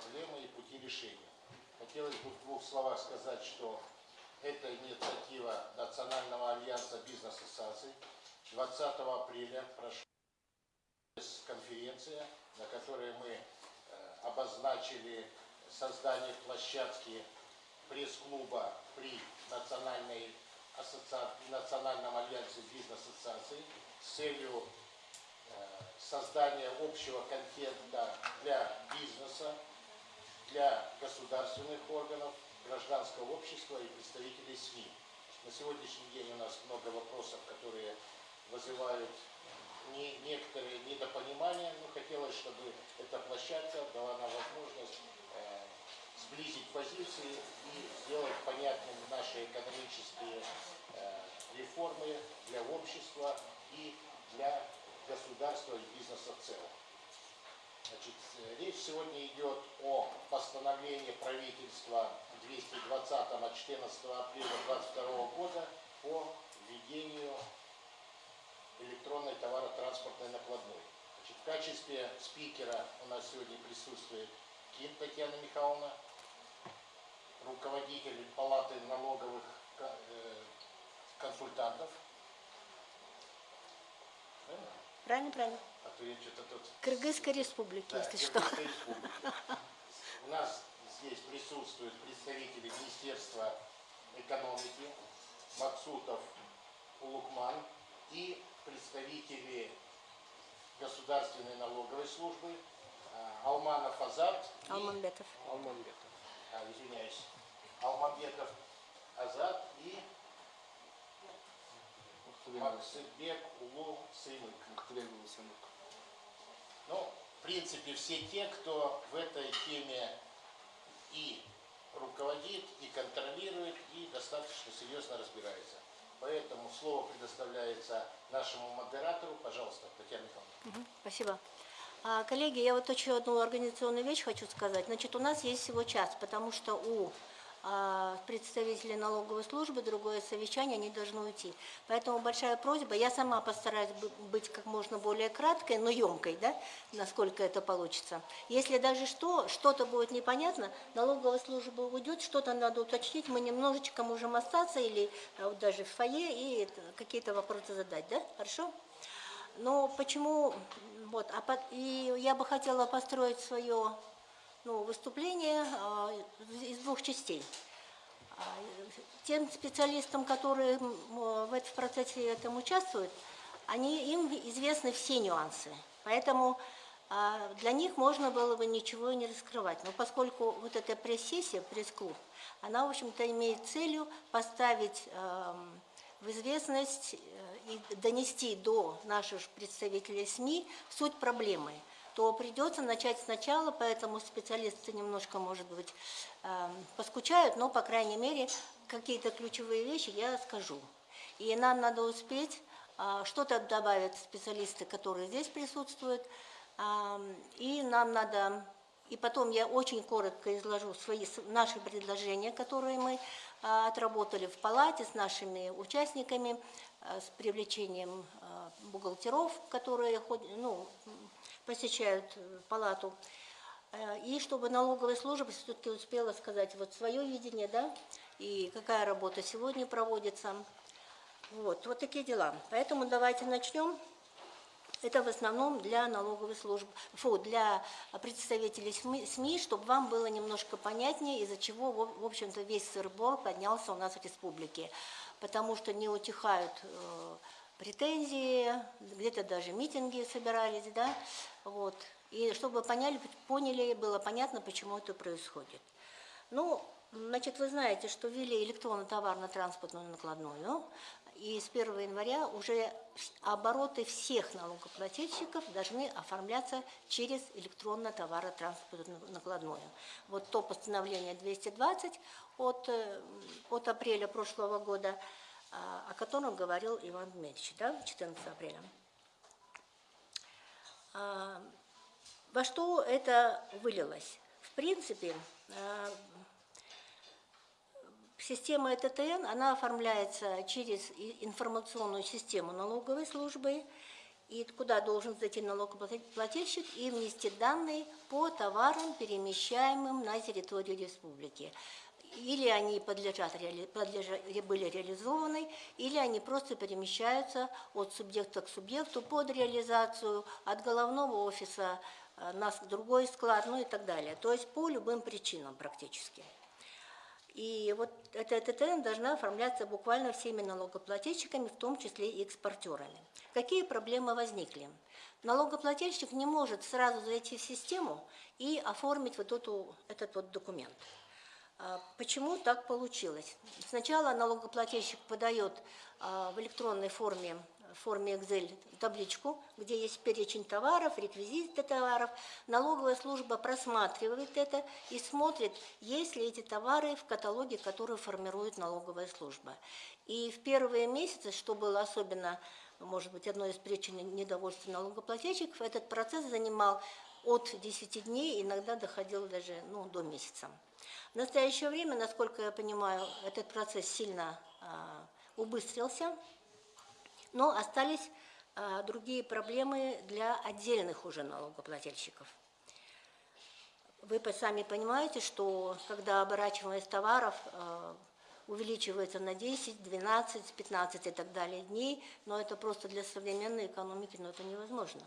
проблемы и пути решения. Хотелось бы в двух словах сказать, что это инициатива Национального альянса бизнес-ассоциаций. 20 апреля прошла конференция, на которой мы э, обозначили создание площадки пресс-клуба при Национальной ассоциации, Национальном альянсе бизнес-ассоциаций с целью э, создания общего контента для бизнеса, для государственных органов, гражданского общества и представителей СМИ. На сегодняшний день у нас много вопросов, которые вызывают не, некоторые недопонимания, но хотелось, чтобы эта площадка дала нам возможность э, сблизить позиции и сделать понятным наши экономические э, реформы для общества и для государства и бизнеса в целом. Значит, речь сегодня идет о постановлении правительства 220 от 14 апреля 2022 года по введению электронной товаротранспортной накладной. Значит, в качестве спикера у нас сегодня присутствует Ким Татьяна Михайловна, руководитель Палаты налоговых э, консультантов. Правильно, правильно. То я что-то тут... Кыргызской республики, да, если что. У нас здесь присутствуют представители Министерства экономики, Максутов Улукман и представители Государственной налоговой службы а, Алманов Азат. Алманбетов. Алманбетов. А, извиняюсь. Алманбетов Азат и Максыбек Улу Сыймык. Ну, в принципе, все те, кто в этой теме и руководит, и контролирует, и достаточно серьезно разбирается. Поэтому слово предоставляется нашему модератору. Пожалуйста, Татьяна Михайловна. Спасибо. А, коллеги, я вот еще одну организационную вещь хочу сказать. Значит, у нас есть всего час, потому что у представители налоговой службы, другое совещание, они должны уйти. Поэтому большая просьба, я сама постараюсь быть как можно более краткой, но емкой, да, насколько это получится. Если даже что, что-то будет непонятно, налоговая служба уйдет, что-то надо уточнить, мы немножечко можем остаться или а, вот даже в фойе и какие-то вопросы задать, да, хорошо? Но почему, вот, а, и я бы хотела построить свое ну, выступление а, из двух частей. А, тем специалистам, которые в этом процессе этом участвуют, они, им известны все нюансы. Поэтому а, для них можно было бы ничего не раскрывать. Но поскольку вот эта пресс-сессия, пресс-клуб, она, в общем-то, имеет целью поставить в известность э, и донести до наших представителей СМИ суть проблемы – то придется начать сначала, поэтому специалисты немножко, может быть, эм, поскучают, но, по крайней мере, какие-то ключевые вещи я скажу. И нам надо успеть, а, что-то добавят специалисты, которые здесь присутствуют, и нам надо, и потом я очень коротко изложу свои, наши предложения, которые мы а, отработали в палате с нашими участниками, а, с привлечением бухгалтеров, которые ну, посещают э, палату. Э, и чтобы налоговая служба все-таки успела сказать вот свое видение, да, и какая работа сегодня проводится. Вот, вот такие дела. Поэтому давайте начнем. Это в основном для налоговой службы, фу, для представителей СМИ, чтобы вам было немножко понятнее, из-за чего, в общем-то, весь сырбор поднялся у нас в республике. Потому что не утихают э, претензии, где-то даже митинги собирались, да, вот. И чтобы поняли, поняли, было понятно, почему это происходит. Ну, значит, вы знаете, что ввели электронно-товарно-транспортную накладную, и с 1 января уже обороты всех налогоплательщиков должны оформляться через электронно-товарно-транспортную накладную. Вот то постановление 220 от, э, от апреля прошлого года – о котором говорил Иван Дмитриевич, да, 14 апреля. А, во что это вылилось? В принципе, а, система ЭТТН, она оформляется через информационную систему налоговой службы, и куда должен зайти налогоплательщик и внести данные по товарам, перемещаемым на территорию республики. Или они подлежат, реали- подлежа- были реализованы, или они просто перемещаются от субъекта к субъекту под реализацию, от головного офиса э, на с- другой склад, ну и так далее. То есть по любым причинам практически. И вот эта ТТН должна оформляться буквально всеми налогоплательщиками, в том числе и экспортерами. Какие проблемы возникли? Налогоплательщик не может сразу зайти в систему и оформить вот эту, этот вот документ. А Почему так получилось? Сначала налогоплательщик подает а, в электронной форме, в форме Excel табличку, где есть перечень товаров, реквизиты товаров. Налоговая служба просматривает это и смотрит, есть ли эти товары в каталоге, который формирует налоговая служба. И в первые месяцы, что было особенно, может быть, одной из причин недовольства налогоплательщиков, этот процесс занимал от 10 дней, иногда доходил даже ну, до месяца. В настоящее время, насколько я понимаю, этот процесс сильно а, убыстрился, но остались а, другие проблемы для отдельных уже налогоплательщиков. Вы сами понимаете, что когда оборачиваемость товаров э, увеличивается на 10, 12, 15 и так далее дней, но это просто для современной экономики, но это невозможно.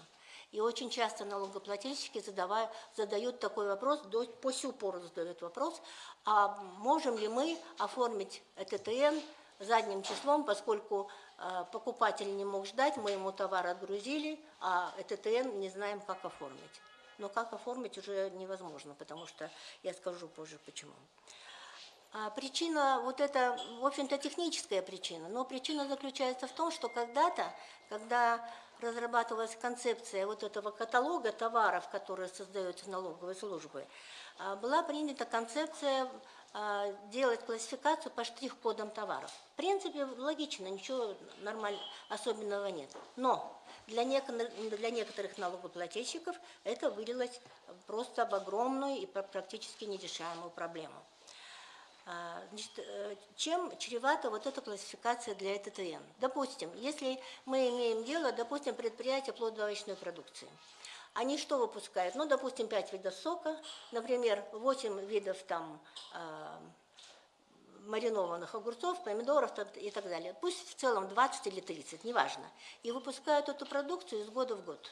И очень часто налогоплательщики задавая, задают такой вопрос, до, по сю пору задают вопрос, а можем ли мы оформить ЭТТН задним числом, поскольку э, покупатель не мог ждать, мы ему товар отгрузили, а ЭТТН не знаем, как оформить. Но как оформить уже невозможно, потому что я скажу позже почему. А причина, вот это, в общем-то, техническая причина, но причина заключается в том, что когда-то, когда разрабатывалась концепция вот этого каталога товаров, которые создаются налоговой службой, а, была принята концепция а, делать классификацию по штрих-кодам товаров. В принципе, логично, ничего нормаль... особенного нет. Но для, неко- для некоторых налогоплательщиков это вылилось просто в огромную и пр- практически нерешаемую проблему. А, Значит, э, чем чревата вот эта классификация для ЭТТН? Допустим, если мы имеем дело, допустим, предприятие плодоовощной продукции. Они что выпускают? Ну, допустим, 5 видов сока, например, 8 видов там а, маринованных огурцов, помидоров и так далее. Пусть в целом 20 или 30, неважно. И выпускают эту продукцию из года в год.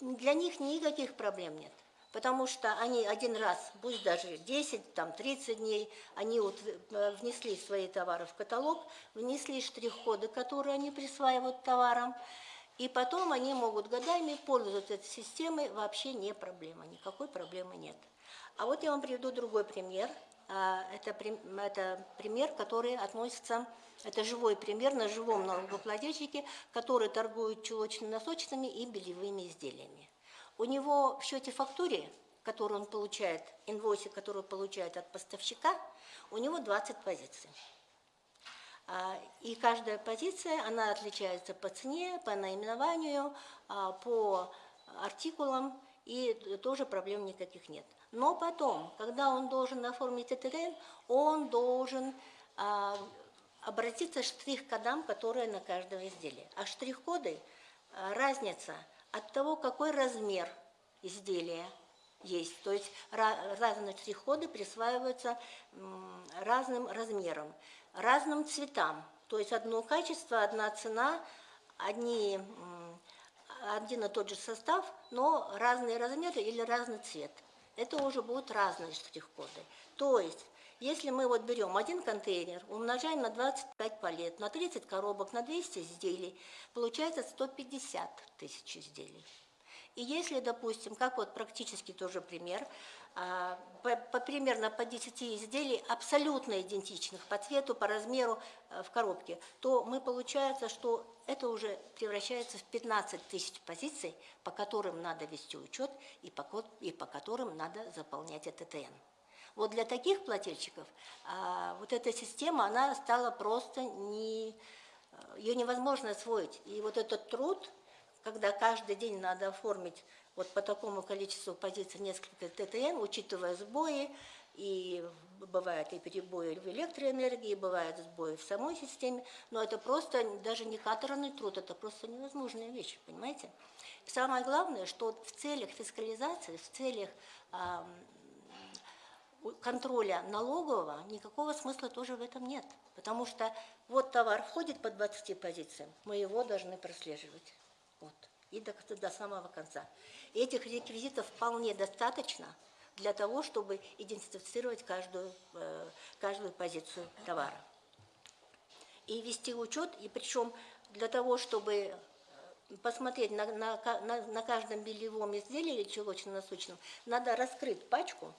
Для них никаких проблем нет. Потому что они один раз, пусть даже 10, там 30 дней, они вот э, внесли свои товары в каталог, внесли штрих-коды, которые они присваивают товарам, и потом они могут годами пользоваться этой системой, вообще не проблема, никакой проблемы нет. А вот я вам приведу другой пример. А, Это, это пример, который относится, это живой пример на живом налогоплательщике, который торгует чулочно-носочными и бельевыми изделиями. У него в счете фактуре, который он получает, инвойсе, который он получает от поставщика, у него 20 позиций. А, И каждая позиция, она отличается по цене, по наименованию, а, по артикулам, и тоже проблем никаких нет. Но потом, когда он должен оформить ТТН, он должен а, обратиться к штрих-кодам, которые на каждом изделии. А штрих-коды разница от того, какой размер изделия есть. То есть ра- разные штрих-коды присваиваются разным размерам, разным цветам. То есть одно качество, одна цена, одни, один и тот же состав, но разные размеры или разный цвет. Это уже будут разные штрих-коды. То есть, если мы вот берем один контейнер, умножаем на 25 палет, на 30 коробок, на 200 изделий, получается 150 тысяч изделий. И если, допустим, как вот практически тоже пример, а, по, по- примерно по 10 изделий, абсолютно идентичных по цвету, по размеру э, в коробке, то мы получается, что это уже превращается в 15 тысяч позиций, по которым надо вести учет и по, и по которым надо заполнять ЭТТН. Вот для таких плательщиков а, вот эта система, она стала просто не... Ее невозможно освоить. И вот этот труд, когда каждый день надо оформить вот по такому количеству позиций несколько ТТН, учитывая сбои и бывают и перебои в электроэнергии, бывают сбои в самой системе, но это просто даже не каторный труд, это просто невозможная вещь, понимаете? Самое главное, что в целях фискализации, в целях контроля налогового никакого смысла тоже в этом нет. Потому что вот товар входит по 20 позициям, мы его должны прослеживать. Вот. И до, до самого конца. Этих реквизитов вполне достаточно для того, чтобы идентифицировать каждую, э, каждую позицию товара. И вести учет, и причем для того, чтобы э, посмотреть на, на, на, на каждом бельевом изделии или чулочно-насущном, надо раскрыть пачку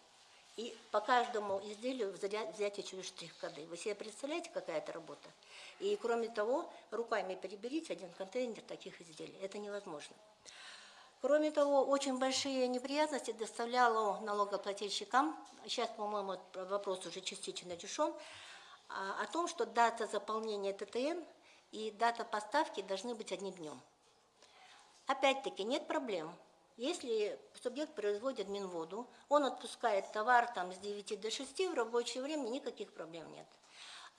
и по каждому изделию взять, эти штрих-коды. Вы себе представляете, какая это работа? И кроме того, руками переберите один контейнер таких изделий. Это невозможно. Кроме того, очень большие неприятности доставляло налогоплательщикам, сейчас, по-моему, вопрос уже частично решен, а, о том, что дата заполнения ТТН и дата поставки должны быть одним днем. Опять-таки, нет проблем. Если субъект производит Минводу, он отпускает товар там с 9 до 6, в рабочее время никаких проблем нет.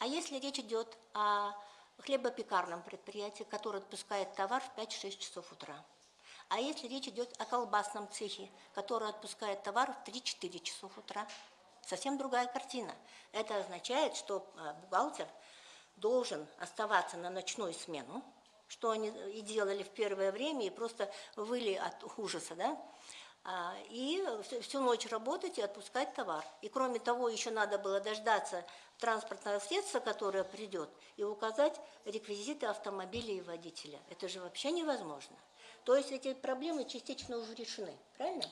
А если речь идет о хлебопекарном предприятии, которое отпускает товар в 5-6 часов утра, а если речь идет о колбасном цехе, который отпускает товар в 3-4 часов утра, совсем другая картина. Это означает, что э, бухгалтер должен оставаться на ночную смену, что они и делали в первое время, и просто выли от ужаса, да, А, и всю- ночь работать и отпускать товар. И кроме того, еще надо было дождаться транспортного средства, которое придет, и указать реквизиты автомобиля и водителя. Это же вообще невозможно. То есть эти проблемы частично уже решены, правильно?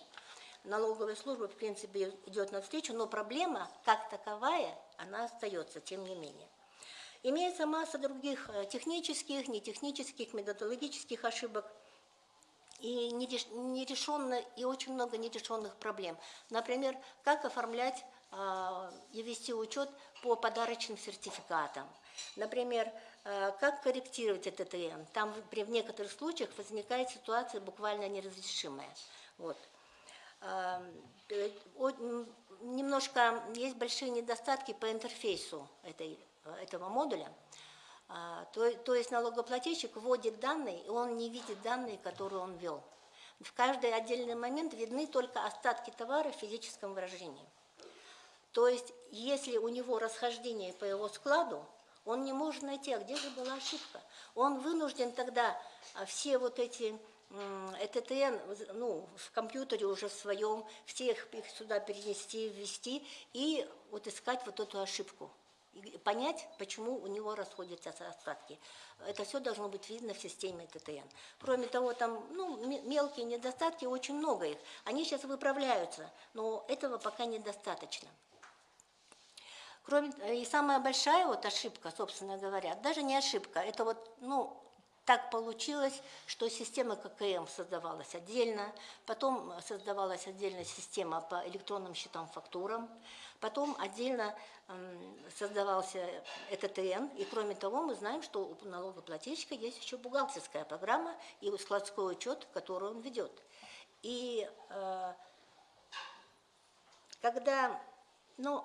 Налоговая служба, в принципе, идет навстречу, но проблема, как таковая, она остается, тем не менее. Имеется масса других э, технических, нетехнических, методологических ошибок и нереш- нерешенно, и очень много нерешенных проблем. Например, как оформлять а, и вести учет по подарочным сертификатам. Например, э, как корректировать этот ТТН. Там при в некоторых случаях возникает ситуация буквально неразрешимая. Вот. Э, Немножко есть большие недостатки по интерфейсу этой, этого модуля. А, То, то есть налогоплательщик вводит данные, и он не видит данные, которые он ввел. В каждый отдельный момент видны только остатки товара в физическом выражении. То есть, если у него расхождение по его складу, он не может найти, а где же была ошибка. Он вынужден тогда а, все вот эти ЭТТН, ну, в компьютере уже в своем, всех их сюда перенести, ввести и вот искать вот эту ошибку. И понять, почему у него расходятся остатки. Это все должно быть видно в системе ТТН. Кроме того, там ну, ме- мелкие недостатки, очень много их. Они сейчас выправляются, но этого пока недостаточно. Кроме, и самая большая вот ошибка, собственно говоря, даже не ошибка, это вот, ну, так получилось, что система ККМ создавалась отдельно, потом создавалась отдельная система по электронным счетам фактурам, потом отдельно создавался ЭТТН, и кроме того мы знаем, что у налогоплательщика есть еще бухгалтерская программа и складской учет, который он ведет. И э, когда, ну,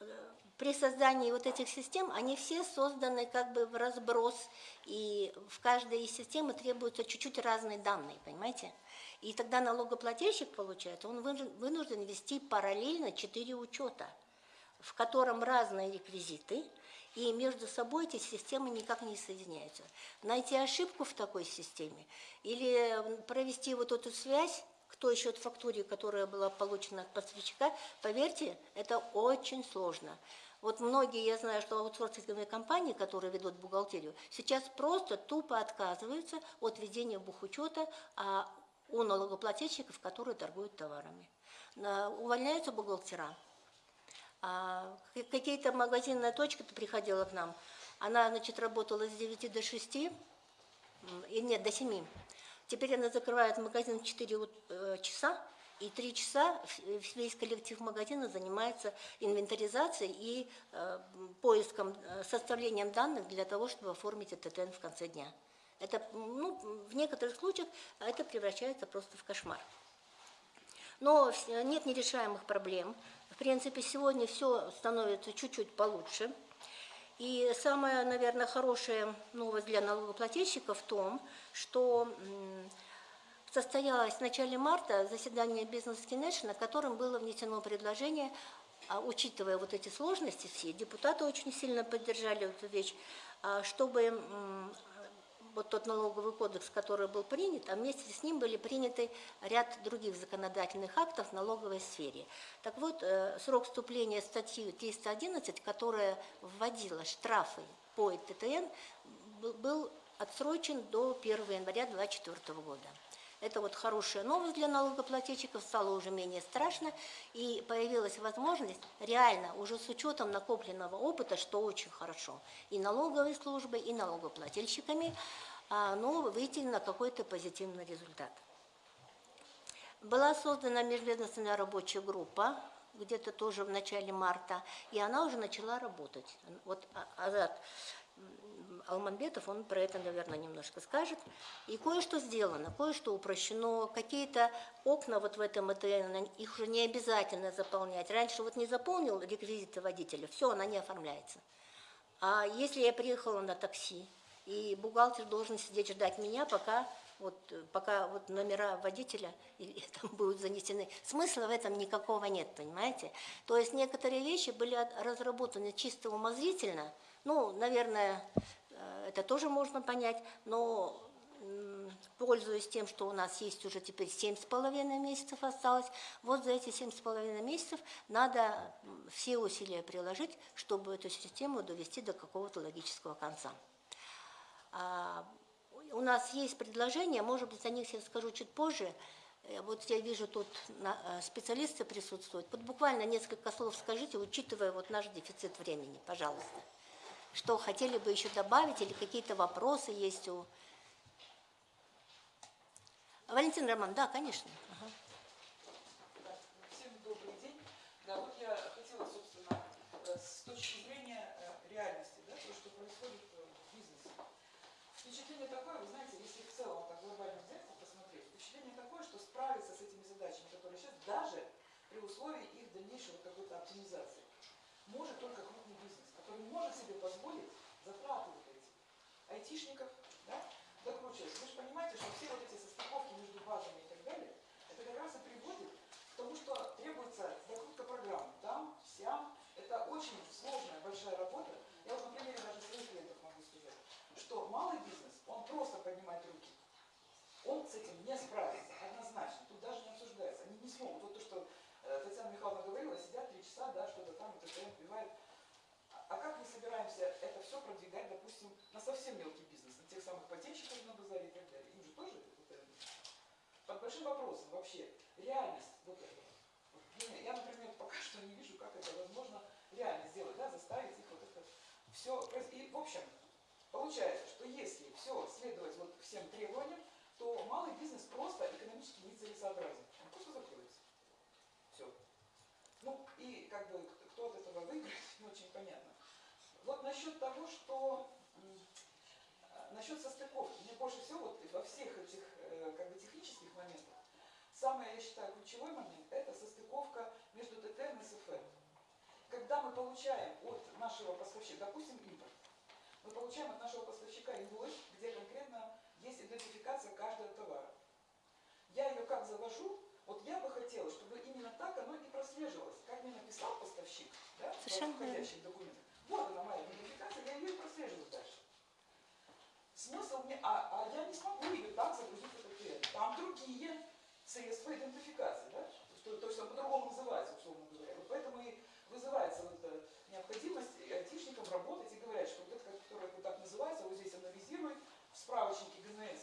э, при создании вот этих систем, они все созданы как бы в разброс, и в каждой из системы требуются чуть-чуть разные данные, понимаете? И тогда налогоплательщик, получается, он вынужден- вести параллельно четыре учета, в котором разные реквизиты, и между собой эти системы никак не соединяются. Найти ошибку в такой системе или провести вот эту связь той счет фактуре, которая была получена от поставщика, поверьте, это очень сложно. Вот многие, я знаю, что аутсорсинговые компании, которые ведут бухгалтерию, сейчас просто тупо отказываются от ведения бухучета а у налогоплательщиков, которые торгуют товарами. Увольняются бухгалтера, а, Какие-то магазинная точка приходила к нам. Она, значит, работала с 9 до 6, м, и нет, до 7. Теперь она закрывает магазин в 4 ут- э, часа, и 3 часа весь коллектив магазина занимается инвентаризацией и э, поиском, э, составлением данных для того, чтобы оформить этот ТТН в конце дня. Это, ну, в некоторых случаях это превращается просто в кошмар. Но нет нерешаемых проблем. В принципе, сегодня все становится чуть-чуть получше. И самая, наверное, хорошая новость для налогоплательщиков в том, что состоялось в начале марта заседание бизнес Кинеш, на котором было внесено предложение, а, учитывая вот эти сложности все, депутаты очень сильно поддержали эту вещь, а, чтобы вот тот налоговый кодекс, который был принят, а вместе с ним были приняты ряд других законодательных актов в налоговой сфере. Так вот, э, срок вступления статьи 311, которая вводила штрафы по ТТН, был- отсрочен до 1 января 2024 года. Это вот хорошая новость для налогоплательщиков, стало уже менее страшно, и появилась возможность реально, уже с учетом накопленного опыта, что очень хорошо, и налоговой службой, и налогоплательщиками, а, но выйти на какой-то позитивный результат. Была создана межведомственная рабочая группа, где-то тоже в начале марта, и она уже начала работать. Вот Азат Алманбетов, он про это, наверное, немножко скажет. И кое-что сделано, кое-что упрощено, какие-то окна вот в этом ЭТН, их уже не обязательно заполнять. Раньше вот не заполнил реквизиты водителя, все, она не оформляется. А если я приехала на такси, и бухгалтер должен сидеть ждать меня, пока вот, пока вот номера водителя или там будут занесены. Смысла в этом никакого нет, понимаете? То есть некоторые вещи были от- разработаны чисто умозрительно. Ну, наверное, это тоже можно понять, но пользуясь тем, что у нас есть уже теперь семь с половиной месяцев осталось, вот за эти семь с половиной месяцев надо все усилия приложить, чтобы эту систему довести до какого-то логического конца. А, У нас есть предложения, может быть, о них я скажу чуть позже. Э, Вот я вижу, тут э, специалисты присутствуют. Вот буквально несколько слов скажите, учитывая вот наш дефицит времени, пожалуйста. Что хотели бы еще добавить или какие-то вопросы есть у... Валентин Роман, да, конечно. Всем добрый день. Да, вот я хотела, собственно, э, с точки зрения э, реальности, да, то, что происходит э, в бизнесе. Впечатление такое, вы знаете, если в целом так глобально взять и посмотреть, впечатление такое, что справиться с этими задачами, которые сейчас, даже при условии их дальнейшей вот какой-то оптимизации, может только бизнес, который может себе позволить затраты вот эти айтишников, да, докручивать. Вы же понимаете, что все вот эти состыковки между базами и так далее, это как раз и приводит к тому, что требуется докрутка программ. Там, сям. Это очень сложная, большая работа. Я вот на примере даже своих клиентов могу сказать, что малый бизнес, он просто поднимает руки. Он с этим не справится, однозначно. Тут даже не обсуждается. Они не смогут. Вот то, что э, Татьяна Михайловна говорила, сидят три часа, да, что-то там, это вбивают. А как мы собираемся это все продвигать, допустим, на совсем мелкий бизнес, на тех самых патентщиков на базаре и так далее? Им же тоже это под большим вопросом вообще реальность вот этого. Я, например, пока что не вижу, как это возможно реально сделать, да, заставить их вот это все. И, в общем, получается, что если все следовать вот всем требованиям, то малый бизнес просто экономически нецелесообразен. Он просто закроется. Все. Ну, и как бы кто от этого выиграет. Вот насчет того, что насчет состыковки, мне больше всего вот во всех этих э, как бы технических моментах самый, я считаю, ключевой момент это состыковка между ТТН и СФН. Когда мы получаем от нашего поставщика, допустим, импорт, мы получаем от нашего поставщика инвойс, где конкретно есть идентификация каждого товара. Я ее как завожу, вот я бы хотела, чтобы именно так оно и прослеживалось. Как мне написал поставщик, да, Совершенно в входящих документах. Вот моя идентификация, я ее и прослеживаю дальше. Смысл мне, а, а я не смогу ее так загрузить в этот клиент. Там другие средства идентификации, да? То, то есть он по-другому называется, условно говоря. Вот поэтому и вызывается вот эта необходимость айтишникам работать и говорят, что вот это, которое вот так называется, вот здесь анализирует в справочнике ГНС.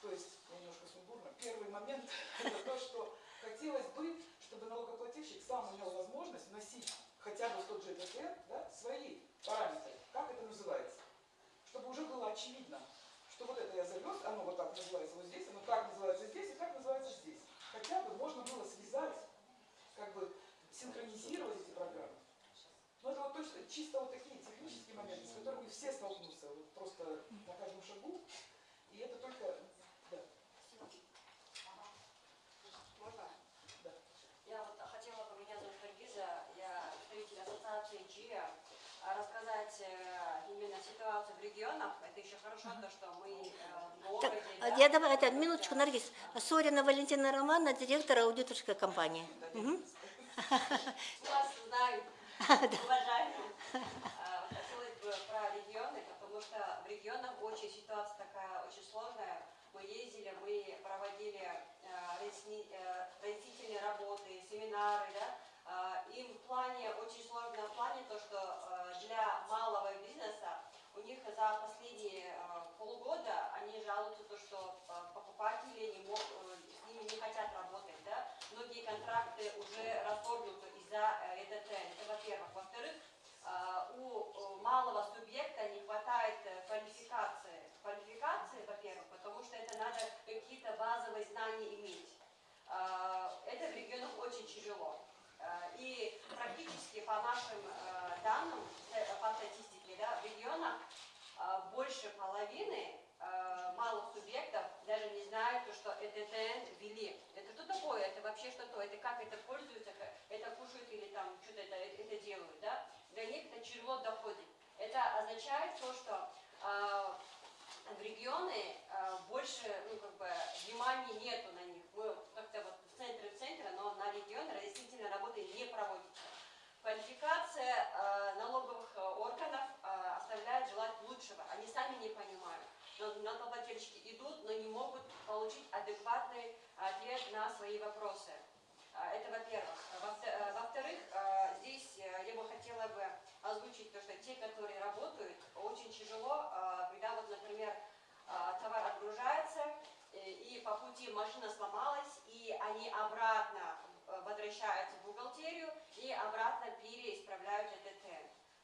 То есть, немножко сумбурно, первый момент это то, что хотелось бы, чтобы налогоплательщик сам имел возможность вносить хотя бы тот же ТТН да, свои параметры, как это называется. Чтобы уже было очевидно, что вот это я завез, оно вот так называется вот здесь, оно так называется здесь и так называется здесь. Хотя бы можно было связать, как бы синхронизировать эти программы. Но это вот точно чисто вот такие технические моменты, с которыми все столкнутся вот просто на каждом шагу. И это только... Да. Можно? Да. Я вот хотела бы, меня зовут сказать э, именно ситуацию в регионах, это еще хорошо, то, что мы э, в Так, городе, а да, я давай, это, минуточку, Наргиз. Сорина Валентина Романовна, директор аудиторской компании. Мгм. Вас знают, уважаемые. А, Хотелось бы про регионы, потому что в регионах очень ситуация такая очень сложная. Мы ездили, мы проводили э, э, разъяснительные работы, семинары, да. А, Им в плане, очень сложно в плане то, что э, для малого бизнеса у них за последние э, полгода они жалуются то, что покупатели не мог, э, с ними не хотят работать, да. Многие контракты уже расторгнуты из-за э, ЭТТ. Это во-первых. Во-вторых, у э, малого субъекта не хватает квалификации. Квалификации, во-первых, потому что это надо какие-то базовые знания иметь. Это в регионах очень тяжело. Э, И практически по нашим э, данным, э, по статистике, да, в регионах больше половины малых субъектов даже не знают, что ЭТТН ввели. Это что такое? Это вообще что-то? Это как это пользуются? как Это кушают или там что-то это, это делают, да? Для них это тяжело доходит. Это означает то, что в регионы больше, ну, как бы, внимания нету на них. Мы в центре, в центре, но на регионы разъяснительной работы не проводится. Квалификация э, налоговых э, органов э, оставляет желать лучшего. Они сами не понимают. Но налогоплательщики идут, но не могут получить адекватный ответ на свои вопросы. А, Это во-первых. Э, Во-вторых, э, здесь э, я бы хотела бы озвучить то, что те, которые работают, очень тяжело, э, когда вот, например, э, товар отгружается, э, и по пути машина сломалась, и они обратно э, возвращаются в бухгалтерию и обратно переисправляют ЭТТ.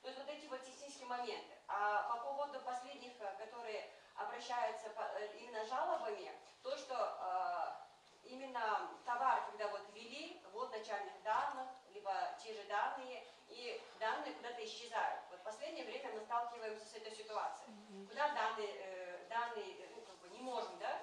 То есть вот эти вот технические моменты. А по поводу последних, э, которые обращаются э, именно жалобами, то, что именно товар, когда вот ввели, вот начальных данных, либо те же данные, и данные куда-то исчезают. Вот в последнее время мы сталкиваемся с этой ситуацией. Куда данные, данные ну, как бы не можем, да?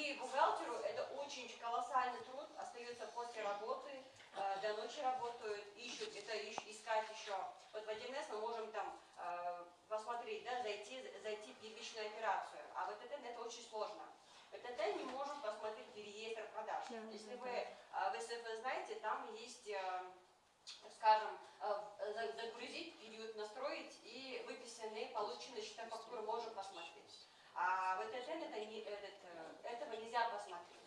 И, бухгалтеру это очень колоссальный труд, остается после работы, э, до ночи работают, ищут, это искать еще. Вот в 1С мы можем там э, посмотреть, да, зайти, зайти в первичную операцию, а в ЭТТ это очень сложно. В ЭТТ не можем посмотреть реестр продаж. Да, Если да, вы э, в СФ знаете, там есть, э, скажем, за- загрузить, период настроить и выписанные полученные счета фактуры можем посмотреть. А в ЭТТ это не, этот, э, этого нельзя посмотреть.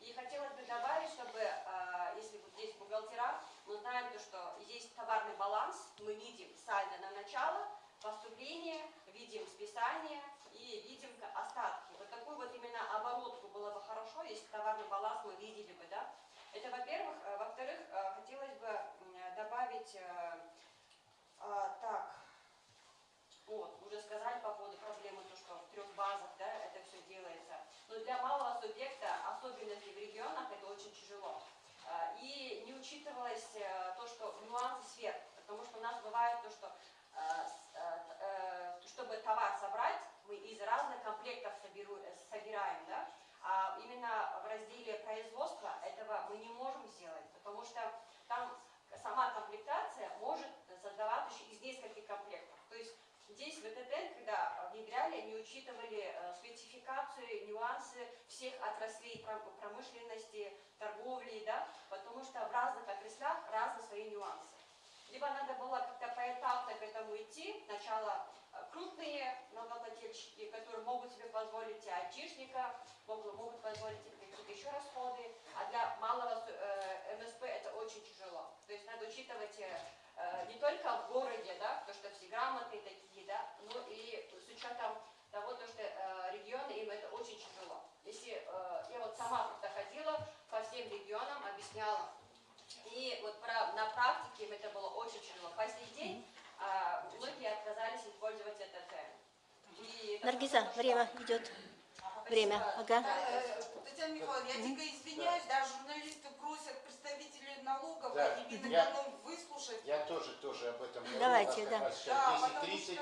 И хотелось бы добавить, чтобы, э, если вот здесь бухгалтера, мы знаем, то, что есть товарный баланс, мы видим сальдо на начало, поступление, видим списание и видим остатки. Вот такую вот именно оборотку было бы хорошо, если товарный баланс мы видели бы, да. Это во-первых. Э, Во-вторых, э, хотелось бы добавить, а, так, вот, уже сказали по поводу проблемы, то, что в трех базах, да, это все делается. Но для малого субъекта, особенности в регионах, это очень тяжело. А, И не учитывалось э, то, что нюансы сфер, потому что у нас бывает то, что э, э, чтобы товар собрать, мы из разных комплектов собираем, да, а именно в разделе производства этого мы не можем сделать, потому что там сама комплектация может создаваться еще из нескольких комплектов. Здесь в ЭТТ, когда внедряли, они учитывали э, спецификацию, нюансы всех отраслей пром- промышленности, торговли, да, потому что в разных отраслях разные свои нюансы. Либо надо было как-то поэтапно к этому идти. Сначала э, крупные налогоплательщики, которые могут себе позволить айтишника, могут, могут позволить какие-то еще расходы, а для малого су- э, МСП это очень тяжело. То есть надо учитывать э, э, не только в городе, да, то, что все грамотные такие, да, но и с учетом того, то, что э, регионы, им это очень тяжело. Если э, я вот сама как-то ходила по всем регионам, объясняла, и вот про- на практике им это было очень тяжело. По сей день а, многие отказались использовать ЭТТ. И это Наргиза, время идет. Время, ага. Э, Татьяна Михайловна, я дико извиняюсь, да, журналисты просят представителей налогов Да, и я- выслушать. Я тоже, тоже об этом говорю. Давайте, да. Да, сейчас 10.30,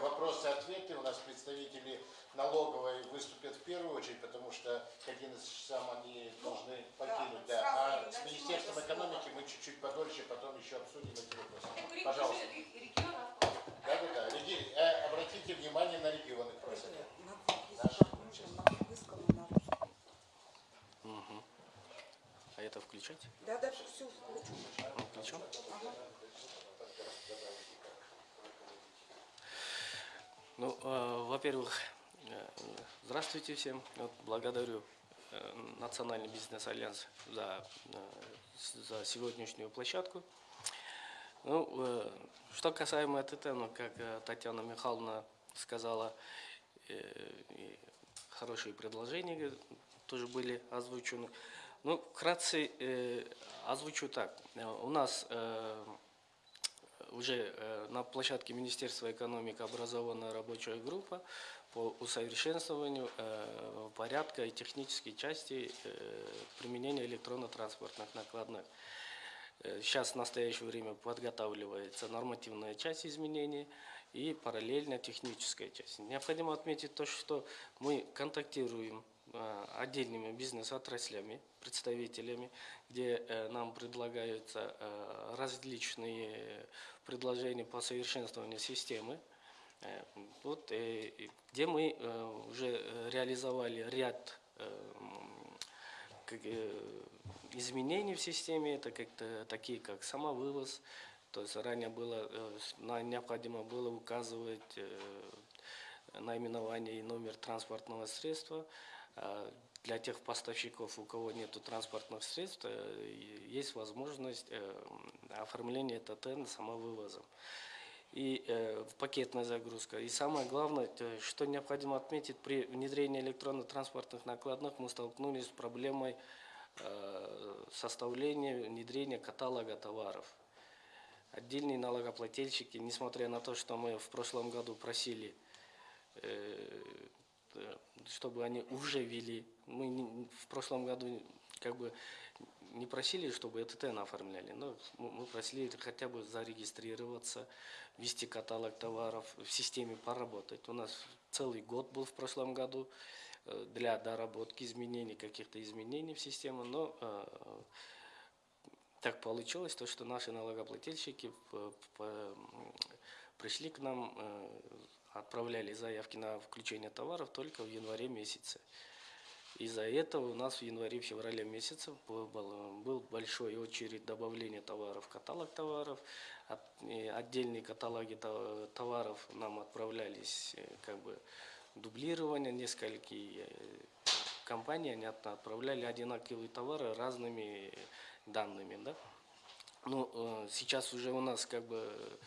вопросы-ответы. У нас представители налоговой выступят в первую очередь, потому что к 11 часам они должны покинуть. Да, да. А с Министерством экономики мы чуть-чуть подольше потом еще обсудим эти вопросы. Пожалуйста. Да, да, да. Реги... Э, обратите внимание на регионы просят. А это включать? Да, да, все включу. Ну, включу? Ага. Ну, э, во-первых, э, здравствуйте всем. Вот, благодарю э, Национальный бизнес-альянс за, э, за сегодняшнюю площадку. Ну, э, что касаемо ТТ, ну, как э, Татьяна Михайловна сказала, э, хорошие предложения э, тоже были озвучены. Ну, вкратце э, озвучу так. Э, У нас э, уже э, на площадке Министерства экономики образована рабочая группа по усовершенствованию э, порядка и технической части э, применения электронно-транспортных накладных. Сейчас в настоящее время подготавливается нормативная часть изменений и параллельно техническая часть. Необходимо отметить то, что мы контактируем отдельными бизнес-отраслями, представителями, где э, нам предлагаются э, различные предложения по совершенствованию системы. Э, Вот, где мы уже реализовали ряд изменений в системе, это как-то такие как самовывоз, то есть ранее было, необходимо было указывать наименование и номер транспортного средства. А Для тех поставщиков, у кого нет транспортных средств, э, есть возможность э, оформления ТТН самовывозом и э, пакетная загрузка. И самое главное, э, что необходимо отметить, при внедрении электронно-транспортных накладных мы столкнулись с проблемой составления, внедрения каталога товаров. Отдельные налогоплательщики, несмотря на то, что мы в прошлом году просили, чтобы они уже вели, мы в прошлом году как бы не просили, чтобы ЭТТН оформляли, но мы просили хотя бы зарегистрироваться, ввести каталог товаров, в системе поработать. У нас целый год был в прошлом году э, для доработки изменений, каких-то изменений в систему, но э, так получилось, то, что наши налогоплательщики пришли к нам, э, отправляли заявки на включение товаров только в январе месяце. Из-за этого у нас в январе-феврале месяце был, был- большой очередь добавления товаров каталог товаров. От- отдельные каталоги то- товаров нам отправлялись э, как бы дублирование нескольких э, компаний, они от- отправляли одинаковые товары разными данными, да. Ну, э, сейчас уже у нас как бы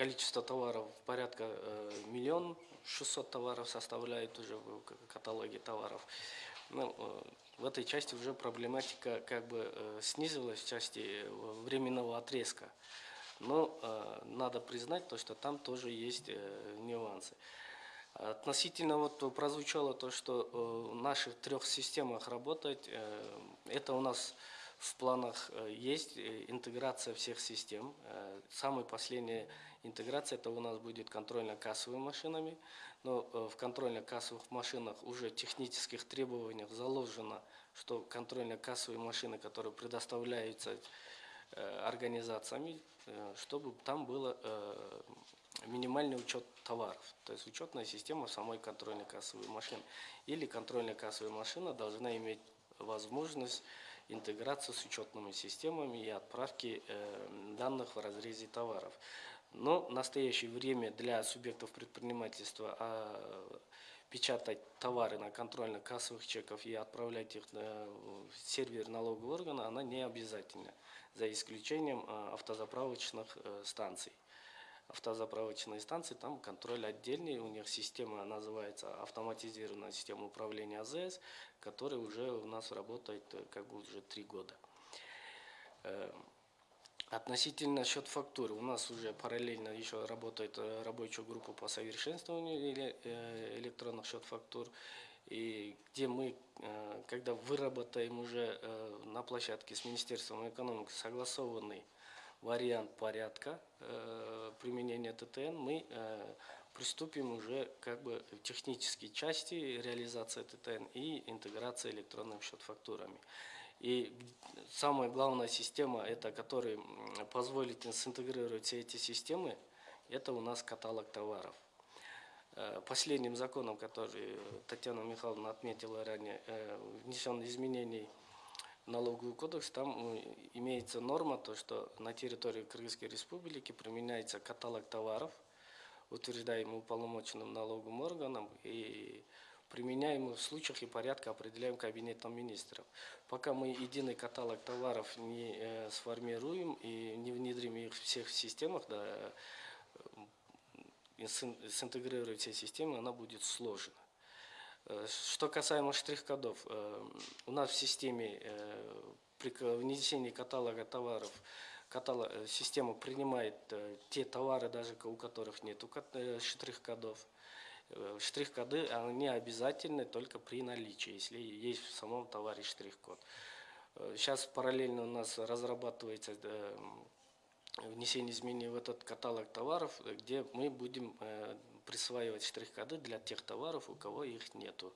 количество товаров порядка э, миллион шестьсот товаров составляет уже в каталоге товаров. Ну, э, в этой части уже проблематика как бы э, снизилась в части временного отрезка. Но надо признать то, что там тоже есть нюансы. Относительно вот прозвучало то, что в наших трех системах работать, это у нас в планах есть интеграция всех систем. Самая последняя интеграция это у нас будет контрольно-кассовыми машинами, но э, в контрольно-кассовых машинах уже в технических требованиях заложено, что контрольно-кассовые машины, которые предоставляются э, организациями, э, чтобы там было э, минимальный учет товаров, то есть учетная система самой контрольной кассовой машины. Или контрольная кассовая машина должна иметь возможность интеграции с учетными системами и отправки данных в разрезе товаров. Но в настоящее время для субъектов предпринимательства а, печатать товары на контрольно-кассовых чеков и отправлять их на, в сервер налогового органа, она не обязательна, за исключением а, автозаправочных э, станций автозаправочные станции, там контроль отдельный, у них система называется автоматизированная система управления АЗС, которая уже у нас работает э, как бы уже три года. Относительно счет фактуры, у нас уже параллельно еще работает э, рабочая группа по совершенствованию э, электронных счет фактур, и где мы, э, когда выработаем уже на площадке с Министерством экономики согласованный вариант порядка применения ТТН, мы приступим уже как бы к технической части реализации ТТН и интеграции электронным счет-фактурами. И самая главная система, это которая м, позволит синтегрировать все эти системы, это у нас каталог товаров. Э, Последним законом, который Татьяна Михайловна отметила ранее, э, внесен изменений в налоговый кодекс, там э, имеется норма, то, что на территории Кыргызской республики применяется каталог товаров утверждаем уполномоченным налоговым органом и применяем в случаях и порядка определяем Кабинетом министров. Пока мы единый каталог товаров не э, сформируем и не внедрим их всех в системах, да, э, все системы, она будет сложно. Э, Что касаемо штрих-кодов, э, у нас в системе при внесении каталога товаров каталог, система принимает те товары, даже у которых нет штрих-кодов. Э, Штрих-коды, они обязательны только при наличии, если есть в самом товаре штрих-код. Э, Сейчас параллельно у нас разрабатывается э, внесение изменений в этот каталог товаров, где мы будем присваивать штрих-коды для тех товаров, у кого их нету.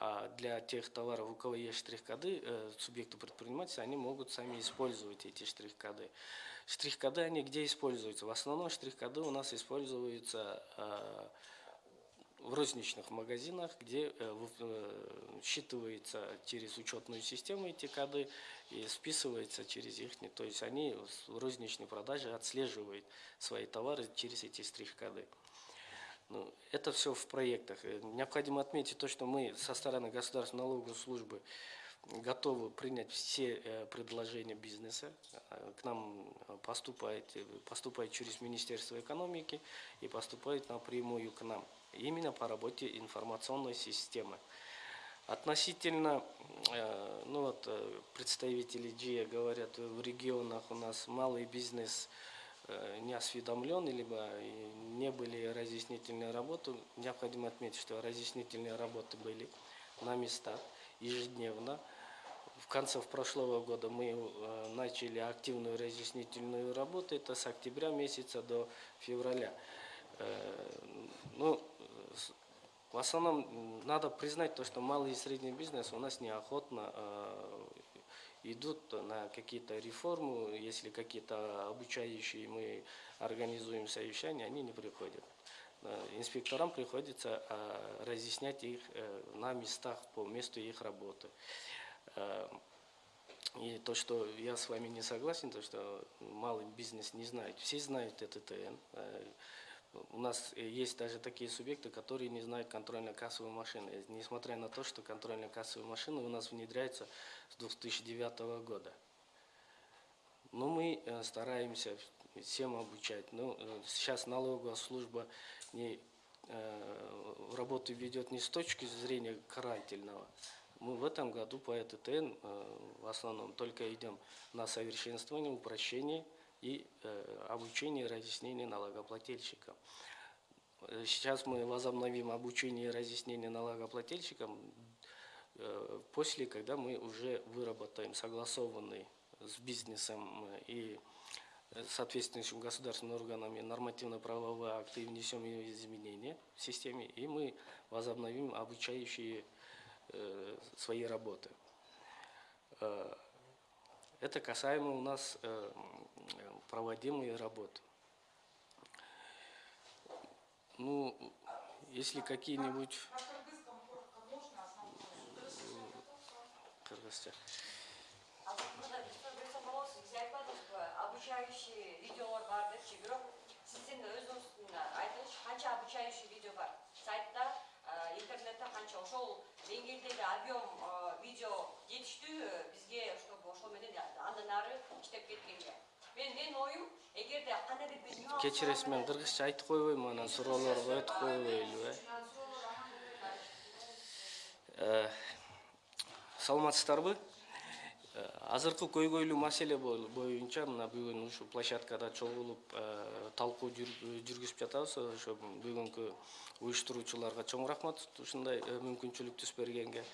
А для тех товаров, у кого есть штрих-коды, субъекты предпринимательства, они могут сами использовать эти штрих-коды. Штрих-коды, они где используются? В основном штрих-коды у нас используются э, в розничных магазинах, где э, э, считывается через учетную систему эти коды и списывается через их. То есть они в розничной продаже отслеживают свои товары через эти штрих-коды. Ну, это все в проектах. Необходимо отметить то, что мы со стороны государственной налоговой службы готовы принять все э, предложения бизнеса. Э, К нам э, поступает, поступает через Министерство экономики и поступает напрямую к нам. Именно по работе информационной системы. Относительно, ну вот, представители ДЖИА говорят, в регионах у нас малый бизнес не осведомлен, либо не были разъяснительные работы. Необходимо отметить, что разъяснительные работы были на местах ежедневно. В конце прошлого года мы э, начали активную разъяснительную работу, это с октября месяца до февраля. Э, Ну, в основном надо признать то, что малый и средний бизнес у нас неохотно э, идут на какие-то реформы, если какие-то обучающие мы организуем совещания, они не приходят. Инспекторам приходится разъяснять их на местах, по месту их работы. Э, И то, что я с вами не согласен, то, что малый бизнес не знает. Все знают ЭТТН. Э, У нас есть даже такие субъекты, которые не знают контрольно-кассовой машины. Несмотря на то, что контрольно-кассовые машины у нас внедряются с 2009 года. Но мы э, стараемся всем обучать. Ну, э, сейчас налоговая служба не, работу ведет не с точки зрения карательного. Мы в этом году по ЭТТН э, в основном только идем на совершенствование, упрощение и э, обучение и разъяснение налогоплательщикам. Э, Сейчас мы возобновим обучение и разъяснение налогоплательщикам после, когда мы уже выработаем согласованный с бизнесом и соответствующими государственными органами нормативно-правовые акты и внесем ее изменения в системе, и мы возобновим обучающие э, свои работы. Э, Это касаемо у нас э, проводимой работы. Ну, если какие-нибудь... А ба обучающий видеолор бар депчи бирок сиздин өзүңүздүн айтыңызчы канча обучающий видео бар сайтта э, интернетте канча ошол деңгээлдеги объем э, видео жетиштүүбү бизге чтобы ошол менен андан ары иштеп кеткенге мен менин оюм эгерде кандайдыр бир Кечиресиз мен кыргызча айтып койбойм анан суроолорго өтүп койбойлу э саламатсыздарбы Э, азыркы көйгөйлүү маселе бо- боюнча мына бүгүн ушул площадкада чогулуп э, талкуу жүр- жүргүзүп жатабыз. Ошо бүгүнкү уюштуруучуларга чоң рахмат ушундай э, мүмкүнчүлүк түз бергенге.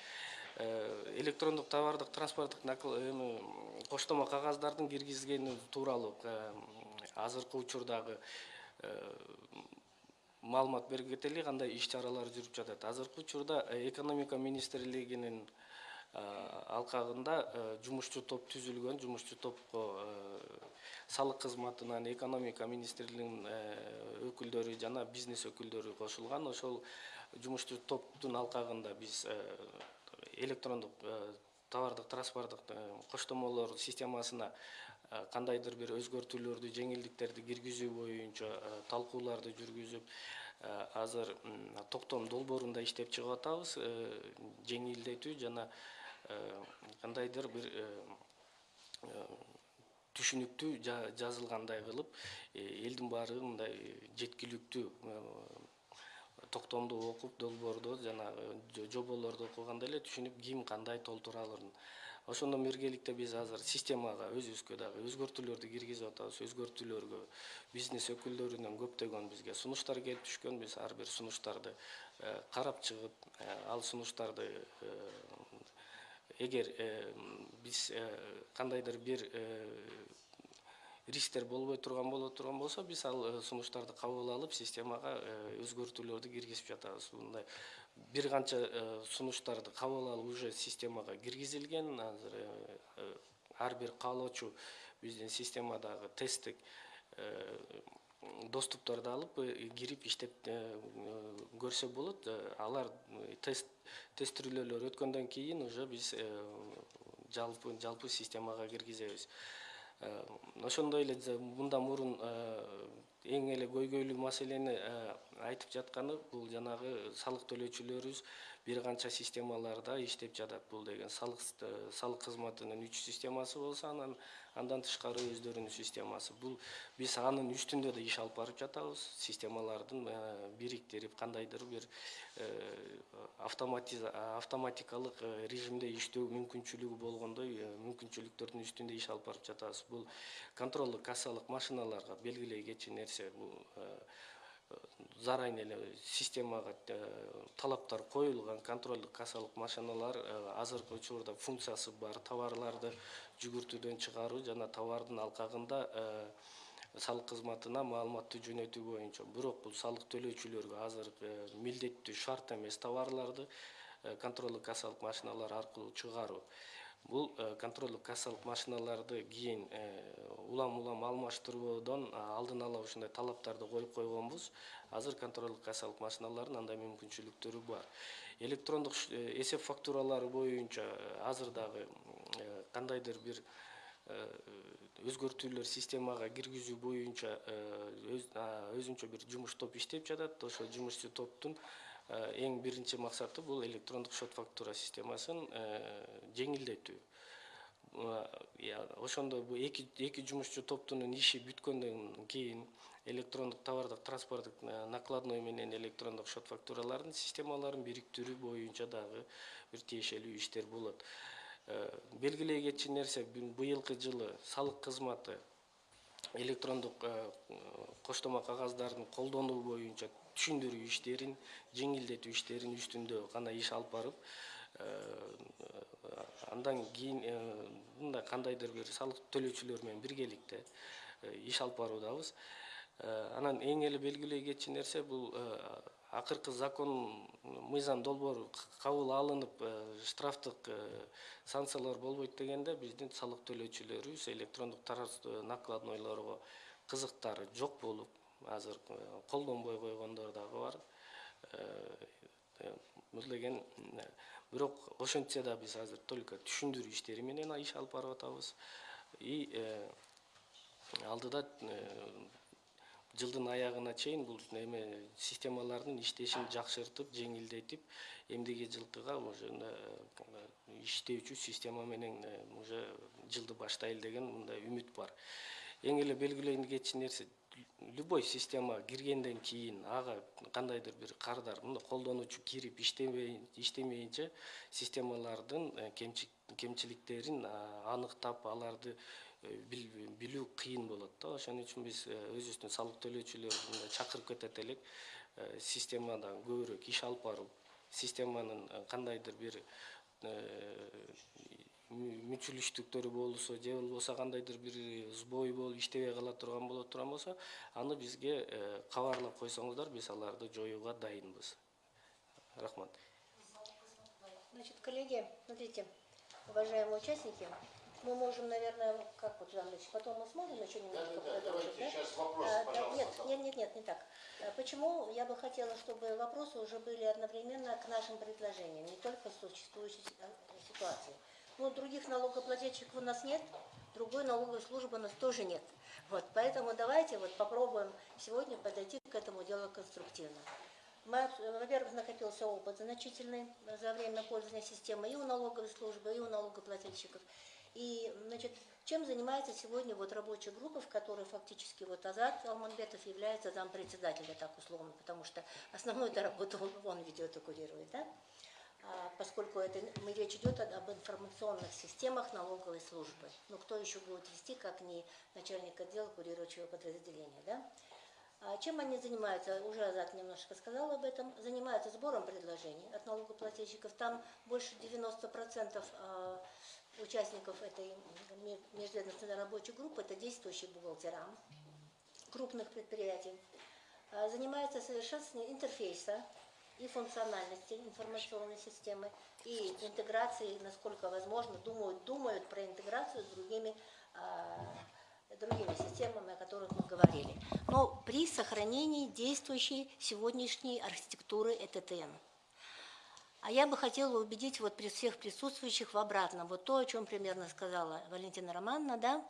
Э, электрондук товардык транспорттук эми коштомо кагаздардын киргизгени тууралуу э, азыркы учурдагы э, маалымат берип кетели кандай иш чаралар жүрүп жатат. Азыркы учурда э, экономика министрлигинин э, алкагында э, жумушчу топ түзүлгөн жумушчу топко э, салык кызматынан экономика министрлигинин э, өкүлдөрү жана бизнес өкүлдөрү кошулган. Ошол жумушчу топтун алкагында биз э, электрондук э, товардык транспорттук э, коштомолор системасына э, кандайдыр бир өзгөртүүлөрдү жеңилдиктерди киргизүү боюнча э, талкууларды жүргүзүп э, азыр токтом долбоорунда иштеп чыгып атабыз э, жеңилдетүү жана э, кандайдыр бир э, э, түшүнүктүү жа- жазылгандай кылып э, элдин баары мындай жеткиликтүү э, токтомду окуп долбоордо жанагы жо- жоболорду окуганда эле түшүнүп ким кандай толтура алырын ошондон биргеликте биз азыр системага өзүбүзгө дагы өзгөртүүлөрдү киргизип атабыз өзгөртүүлөргө бизнес өкүлдөрүнөн көптөгөн бизге сунуштар келип түшкөн биз ар бир сунуштарды э, карап чыгып э, ал сунуштарды э, эгер э, биз э, кандайдыр бир э, рисктер болбой турган боло турган болсо биз ал э, сунуштарды кабыл алып системага э, өзгөртүүлөрдү киргизип жатабыз мындай бир канча э, сунуштарды кабыл алып уже системага киргизилген азыр э, э, ар бир каалоочу биздин системадагы тесттик доступторду алып э, кирип иштеп э, э, көрсө болот. Алар тест тестирүүлөөлөр өткөндөн кийин уже биз жалпы жалпы системага киргизебиз. Ошондой эле мындан мурун эң эле көйгөйлүү маселени айтып жатканы бул жанагы салык төлөөчүлөрүбүз бир канча системаларда иштеп жатат бул деген салык э, салык кызматынын үч системасы болсо анан андан тышкары өздөрүнүн системасы. Бул биз анын үстүндө да иш алып барып жатабыз. Системалардын э, бириктирип кандайдыр бир э, автоматиза автоматикалык э, режимде иштөө мүмкүнчүлүгү болгондой э, мүмкүнчүлүктөрдүн үстүндө иш алып барып жатабыз. Бул контролдук кассалык машиналарга белгилей кетчү нерсе бул заранее эле системага э, талаптар коюлган контролдук кассалык машиналар э, азыркы учурда функциясы бар. Товарларды жүгүртүүдөн чыгаруу жана товардын алкагында э, салык кызматына маалыматты жөнөтүү боюнча. Бирок бул салык төлөөчүлөргө азыр милдеттүү шарт эмес товарларды контролдук кассалык машиналар аркылуу чыгаруу бул э, контролдук кассалык машиналарды кийин э, улам улам алмаштыруудон алдын ала ушундай талаптарды коюп койгонбуз. Азыр контролдук кассалык машиналардын андай мүмкүнчүлүктөрү бар. Электрондук э, эсеп фактуралары боюнча азыр дагы кандайдыр бир өзгөртүүлөр системага киргизүү боюнча өзүнчө бир жумуш топ иштеп жатат. Ошол жумушчу топтун э, эң биринчи максаты бул электрондук счет фактура системасын э, жеңилдетүү ошондо бул эки эки жумушчу топтунун иши бүткөндөн кийин электрондук товардык транспорттук э, накладной менен электрондук счет фактуралардын системаларын бириктирүү боюнча дагы бир тиешелүү иштер болот. Белгилей кетчү нерсе быйылкы жылы салык кызматы электрондук коштома кагаздарын колдонуу боюнча түшүндүрүү иштерин жеңилдетүү иштерин үстүндө гана иш алып барып э, андан кийин э, мындай кандайдыр бир салык төлөөчүлөр менен биргеликте э, иш алып баруудабыз. Анан эң эле белгилей кетчү нерсе бул акыркы закон мыйзам долбоору кабыл алынып штрафтык санкциялар болбойт дегенде биздин салык төлөөчүлөрүбүз электрондук накладнойлорго кызыктары жок болуп азыр колдонбой койгондор дагы бар. Э, бул деген э, бирок ошентсе да биз азыр только түшүндүрүү иштери менен иш алып барып атабыз. И э, алдыда жылдын аягына чейин бул эме системалардын иштешин жакшыртып жеңилдетип эмдиги жылкыга уже иштөөчү система менен уже жылды баштайлы деген мындай үмүт бар. Эң эле белгилей кетчү нерсе любой система киргенден кийин ага кандайдыр бир кардар мына колдонуучу кирип иштемейинче системалардын э, кемчи- кемчиликтерин а, аныктап аларды э, бил- билүү кыйын болот да. Ошон үчүн биз э, өзүбүздүн салык төлөөчүлөрдү мындай чакырып кетет элек э, системадан көбүрөөк иш алып барып системанын э, кандайдыр бир мүчүлүштүктөрү болсо же болбосо кандайдыр бир сбой болуп иштебей кала турган боло турган болсо аны бизге э, кабарлап койсоңуздар биз аларды жоюуга дайынбыз рахмат Значит, коллеги, смотрите, уважаемые участники, мы можем, наверное, как вот, Ильич, потом мы сможем еще немножко Да-да-да, продолжить, давайте да? сейчас вопросы, А, да, нет, нет, нет, нет, не так. А Почему я бы хотела, чтобы вопросы уже были одновременно к нашим предложениям, не только к существующей э, ситуации. Ну, других налогоплательщиков у нас нет, другой налоговой службы у нас тоже нет. Вот, поэтому давайте вот попробуем сегодня подойти к этому делу конструктивно. Во-первых, накопился опыт значительный за время пользования системой и у налоговой службы, и у налогоплательщиков. И, значит, чем занимается сегодня вот рабочая группа, в которой фактически вот Азат Алманбетов является зампредседателя, так условно, потому что основную эту работу он ведет и курирует, да? А, поскольку это, мы, речь идет об информационных системах налоговой службы. Ну, кто еще будет вести, как не начальник отдела курирующего подразделения, да? А Чем они занимаются? Уже Азат немножко сказал об этом. Занимаются сбором предложений от налогоплательщиков. Там больше 90% а, участников этой ме- межведомственной рабочей группы – это действующие бухгалтера крупных предприятий. А, Занимается совершенствованием интерфейса и функциональности информационной системы и интеграцией, насколько возможно, думают, думают про интеграцию с другими а, другими системами, о которых мы говорили. Но при сохранении действующей сегодняшней архитектуры ЭТТН. А я бы хотела убедить вот всех присутствующих в обратном. Вот то, о чем примерно сказала Валентина Романовна, да?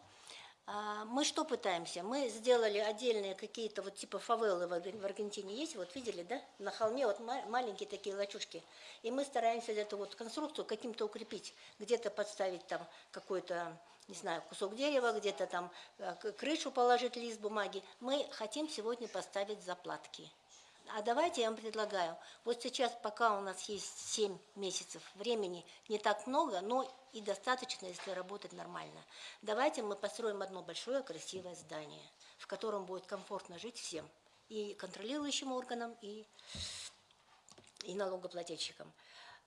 А, Мы что пытаемся? Мы сделали отдельные какие-то вот типа фавелы в Арген- в Аргентине есть, вот видели, да? На холме вот ма- маленькие такие лачушки. И мы стараемся эту вот конструкцию каким-то укрепить. Где-то подставить там какой-то, не знаю, кусок дерева, где-то там э, крышу положить, лист бумаги. Мы хотим сегодня поставить заплатки. А давайте я вам предлагаю, вот сейчас, пока у нас есть 7 месяцев времени, не так много, но и достаточно, если работать нормально. Давайте мы построим одно большое красивое здание, в котором будет комфортно жить всем, и контролирующим органам, и, и налогоплательщикам.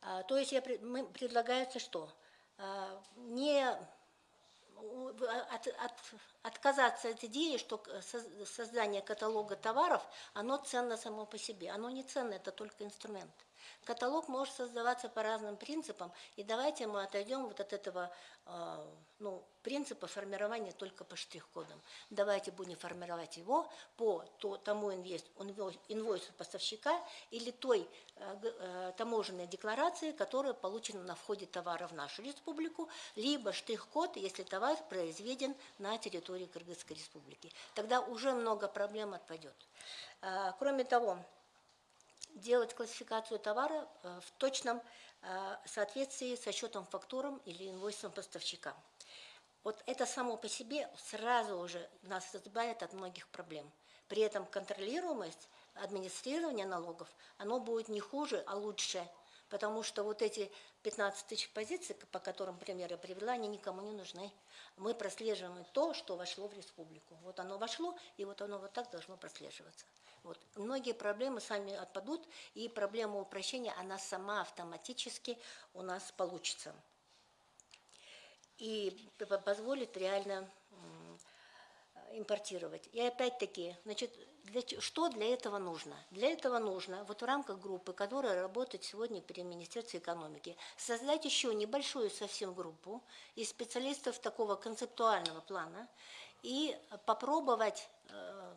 А, то есть я, мы, предлагается что? А, не от- от- отказаться от идеи, что создание каталога товаров, оно ценно само по себе. Оно не ценно, это только инструмент. Каталог может создаваться по разным принципам, и давайте мы отойдем вот от этого э, ну, принципа формирования только по штрих-кодам. Давайте будем формировать его по то- тому инвест- инвой- инвойсу поставщика или той э, э, таможенной декларации, которая получена на входе товара в нашу республику, либо штрих-код, если товар произведен на территории Кыргызской республики. Тогда уже много проблем отпадет. А, Кроме того, делать классификацию товара э, в точном э, соответствии со счетом фактурам или инвойсом поставщика. Вот это само по себе сразу уже нас избавит от многих проблем. При этом контролируемость администрирования налогов, оно будет не хуже, а лучше. Потому что вот эти 15 тысяч позиций, по которым пример я привела, они никому не нужны. Мы прослеживаем то, что вошло в республику. Вот оно вошло, и вот оно вот так должно прослеживаться. Вот. Многие проблемы сами отпадут, и проблема упрощения, она сама автоматически у нас получится. И позволит реально импортировать. И опять-таки, значит, для, что для этого нужно? Для этого нужно, вот в рамках группы, которая работает сегодня при Министерстве экономики, создать еще небольшую совсем группу из специалистов такого концептуального плана и попробовать э,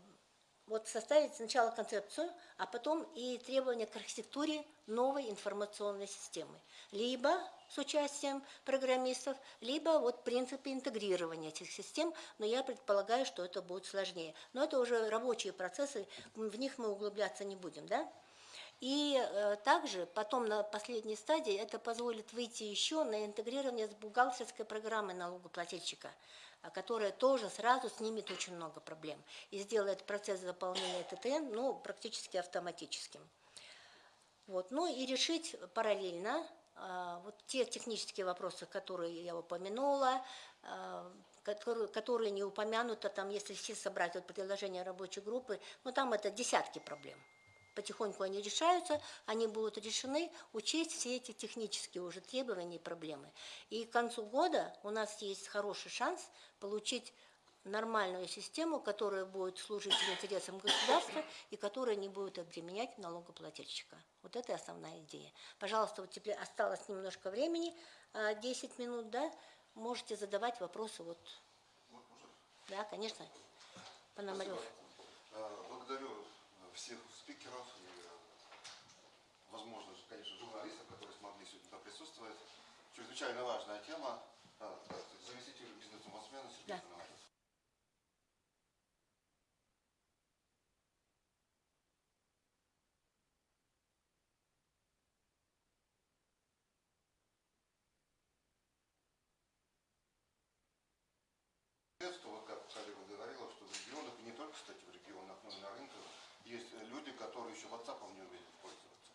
вот составить сначала концепцию, а потом и требования к архитектуре новой информационной системы. Либо с участием программистов, либо вот принципы интегрирования этих систем, но я предполагаю, что это будет сложнее. Но это уже рабочие процессы, в них мы углубляться не будем, да? И э, также потом на последней стадии это позволит выйти еще на интегрирование с бухгалтерской программой налогоплательщика, которая тоже сразу снимет очень много проблем и сделает процесс заполнения ТТН ну, практически автоматическим. Вот. Ну и решить параллельно а, вот те технические вопросы, которые я упомянула, а, которые, которые не упомянуты, там, если все собрать вот предложения рабочей группы, ну там это десятки проблем. Потихоньку они решаются, они будут решены, учесть все эти технические уже требования и проблемы. И к концу года у нас есть хороший шанс получить нормальную систему, которая будет служить интересам государства и которая не будет обременять налогоплательщика. Вот это основная идея. Пожалуйста, вот теперь осталось немножко времени, а, 10 минут, да, можете задавать вопросы. Вот. Да, конечно. Пономарев. Э, Благодарю всех спикеров и, э, возможно, конечно, журналистов, которые смогли сегодня присутствовать. Чрезвычайно важная тема. Э, Заместитель бизнес-омбудсмена Сергей Да. Вот как коллега говорила, что в регионах, и не только, кстати, в регионах, но и на рынках, есть люди, которые еще WhatsApp не умеют пользоваться.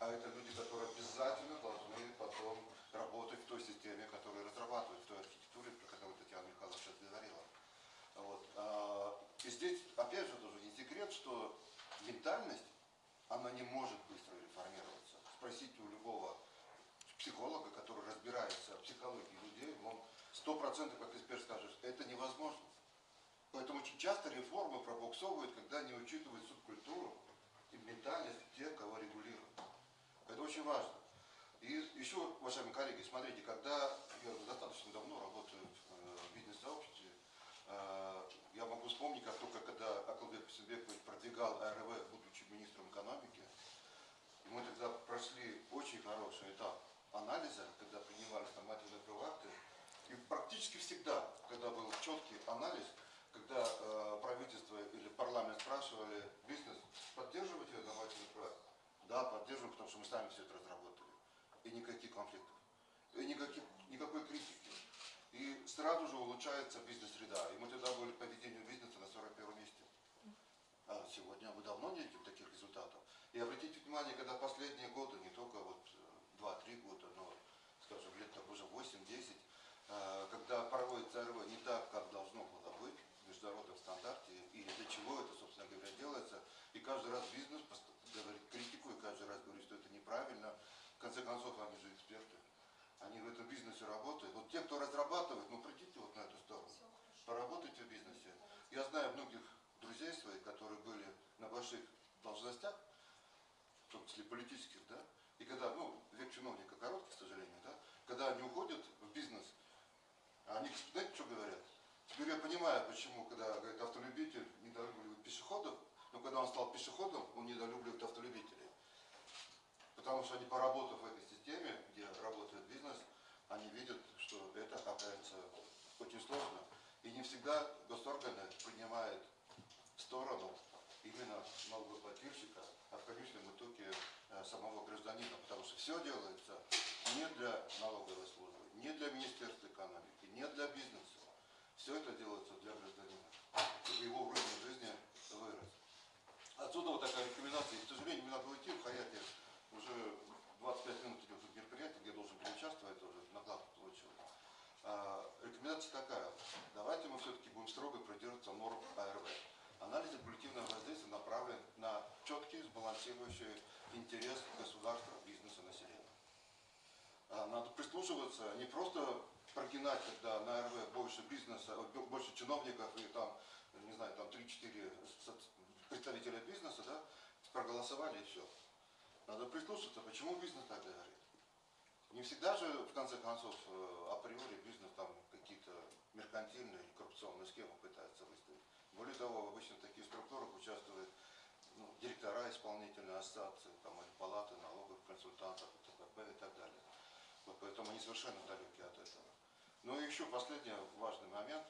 А это люди, которые обязательно должны потом работать в той системе, которую разрабатывают, в той архитектуре, про которую Татьяна Михайловна сейчас говорила. Вот. А, И здесь, опять же, тоже не секрет, что ментальность, она не может быстро реформироваться. Спросите у любого психолога, который разбирается в психологии людей, он сто процентов, как эксперт скажет, это невозможно. Поэтому очень часто реформы пробуксовывают, когда не учитывают субкультуру и ментальность тех, кого регулируют. Это очень важно. И еще, уважаемые коллеги, смотрите, когда я достаточно давно работаю в э, бизнес-сообществе, э, я могу вспомнить, как только когда Акылбек Писенбекович продвигал АРВ, будучи министром экономики, и мы тогда прошли очень хороший этап анализа, когда принимались нормативные правоакты. И практически всегда, когда был четкий анализ, когда э, правительство или парламент спрашивали бизнес, поддерживаете нормативный проект? Да, поддерживаем, потому что мы сами все это разработали. И никаких конфликтов. И никаких, никакой критики. И сразу же улучшается бизнес-среда. И мы тогда были по ведению бизнеса на 41 месте. А сегодня мы давно не видим таких результатов. И обратите внимание, когда последние годы, не только вот э, 2-3 года, но, скажем, лет так уже 8-10, э, когда проводится РВ не так, как должно было быть в международном стандарте, и для чего это, собственно говоря, делается, и каждый раз бизнес говорит критику, и каждый раз говорит, что это неправильно. В конце концов, они же эксперты. Они в этом бизнесе работают. Вот те, кто разрабатывает, ну придите вот на эту сторону. Поработайте в бизнесе. Я знаю многих друзей своих, которые были на больших должностях, в том числе политических, да, и когда, ну, век чиновника короткий, к сожалению, да, когда они уходят в бизнес, они, знаете, что говорят? Теперь я понимаю, почему, когда, говорит, автолюбитель недолюбливает пешеходов, но когда он стал пешеходом, он недолюбливает автолюбителей. Потому что они, поработав в этой системе, где работает бизнес, они видят, что это оказывается очень сложно. И не всегда госорганы принимают сторону именно налогоплательщика, а в конечном итоге э, самого гражданина. Потому что все делается не для налоговой службы, не для Министерства экономики, не для бизнеса. Все это делается для гражданина, чтобы его уровень жизни вырос. Отсюда вот такая рекомендация. К сожалению, мне надо уйти в Хаяте. Уже 25 минут идет тут мероприятие, где я должен был участвовать, уже накладку получил. А, рекомендация такая. Давайте мы все-таки будем строго придерживаться норм АРВ. Анализ регулятивного воздействия направлен на четкий, сбалансирующий интерес государства, бизнеса, населения. А, Надо прислушиваться, не просто прогинать, когда на РВ больше бизнеса, э, больше чиновников и там, не знаю, там 3-4 соц- представителя бизнеса, да, проголосовали и все. Надо прислушаться, почему бизнес так говорит. Не всегда же, в конце концов, э, априори бизнес там какие-то меркантильные или коррупционные схемы пытается выставить. Более того, обычно в таких структурах участвуют ну, директора исполнительной ассоциации, там, или палаты налоговых консультантов, и т.п. и так далее. Вот поэтому они совершенно далеки от этого. Ну и еще последний важный момент.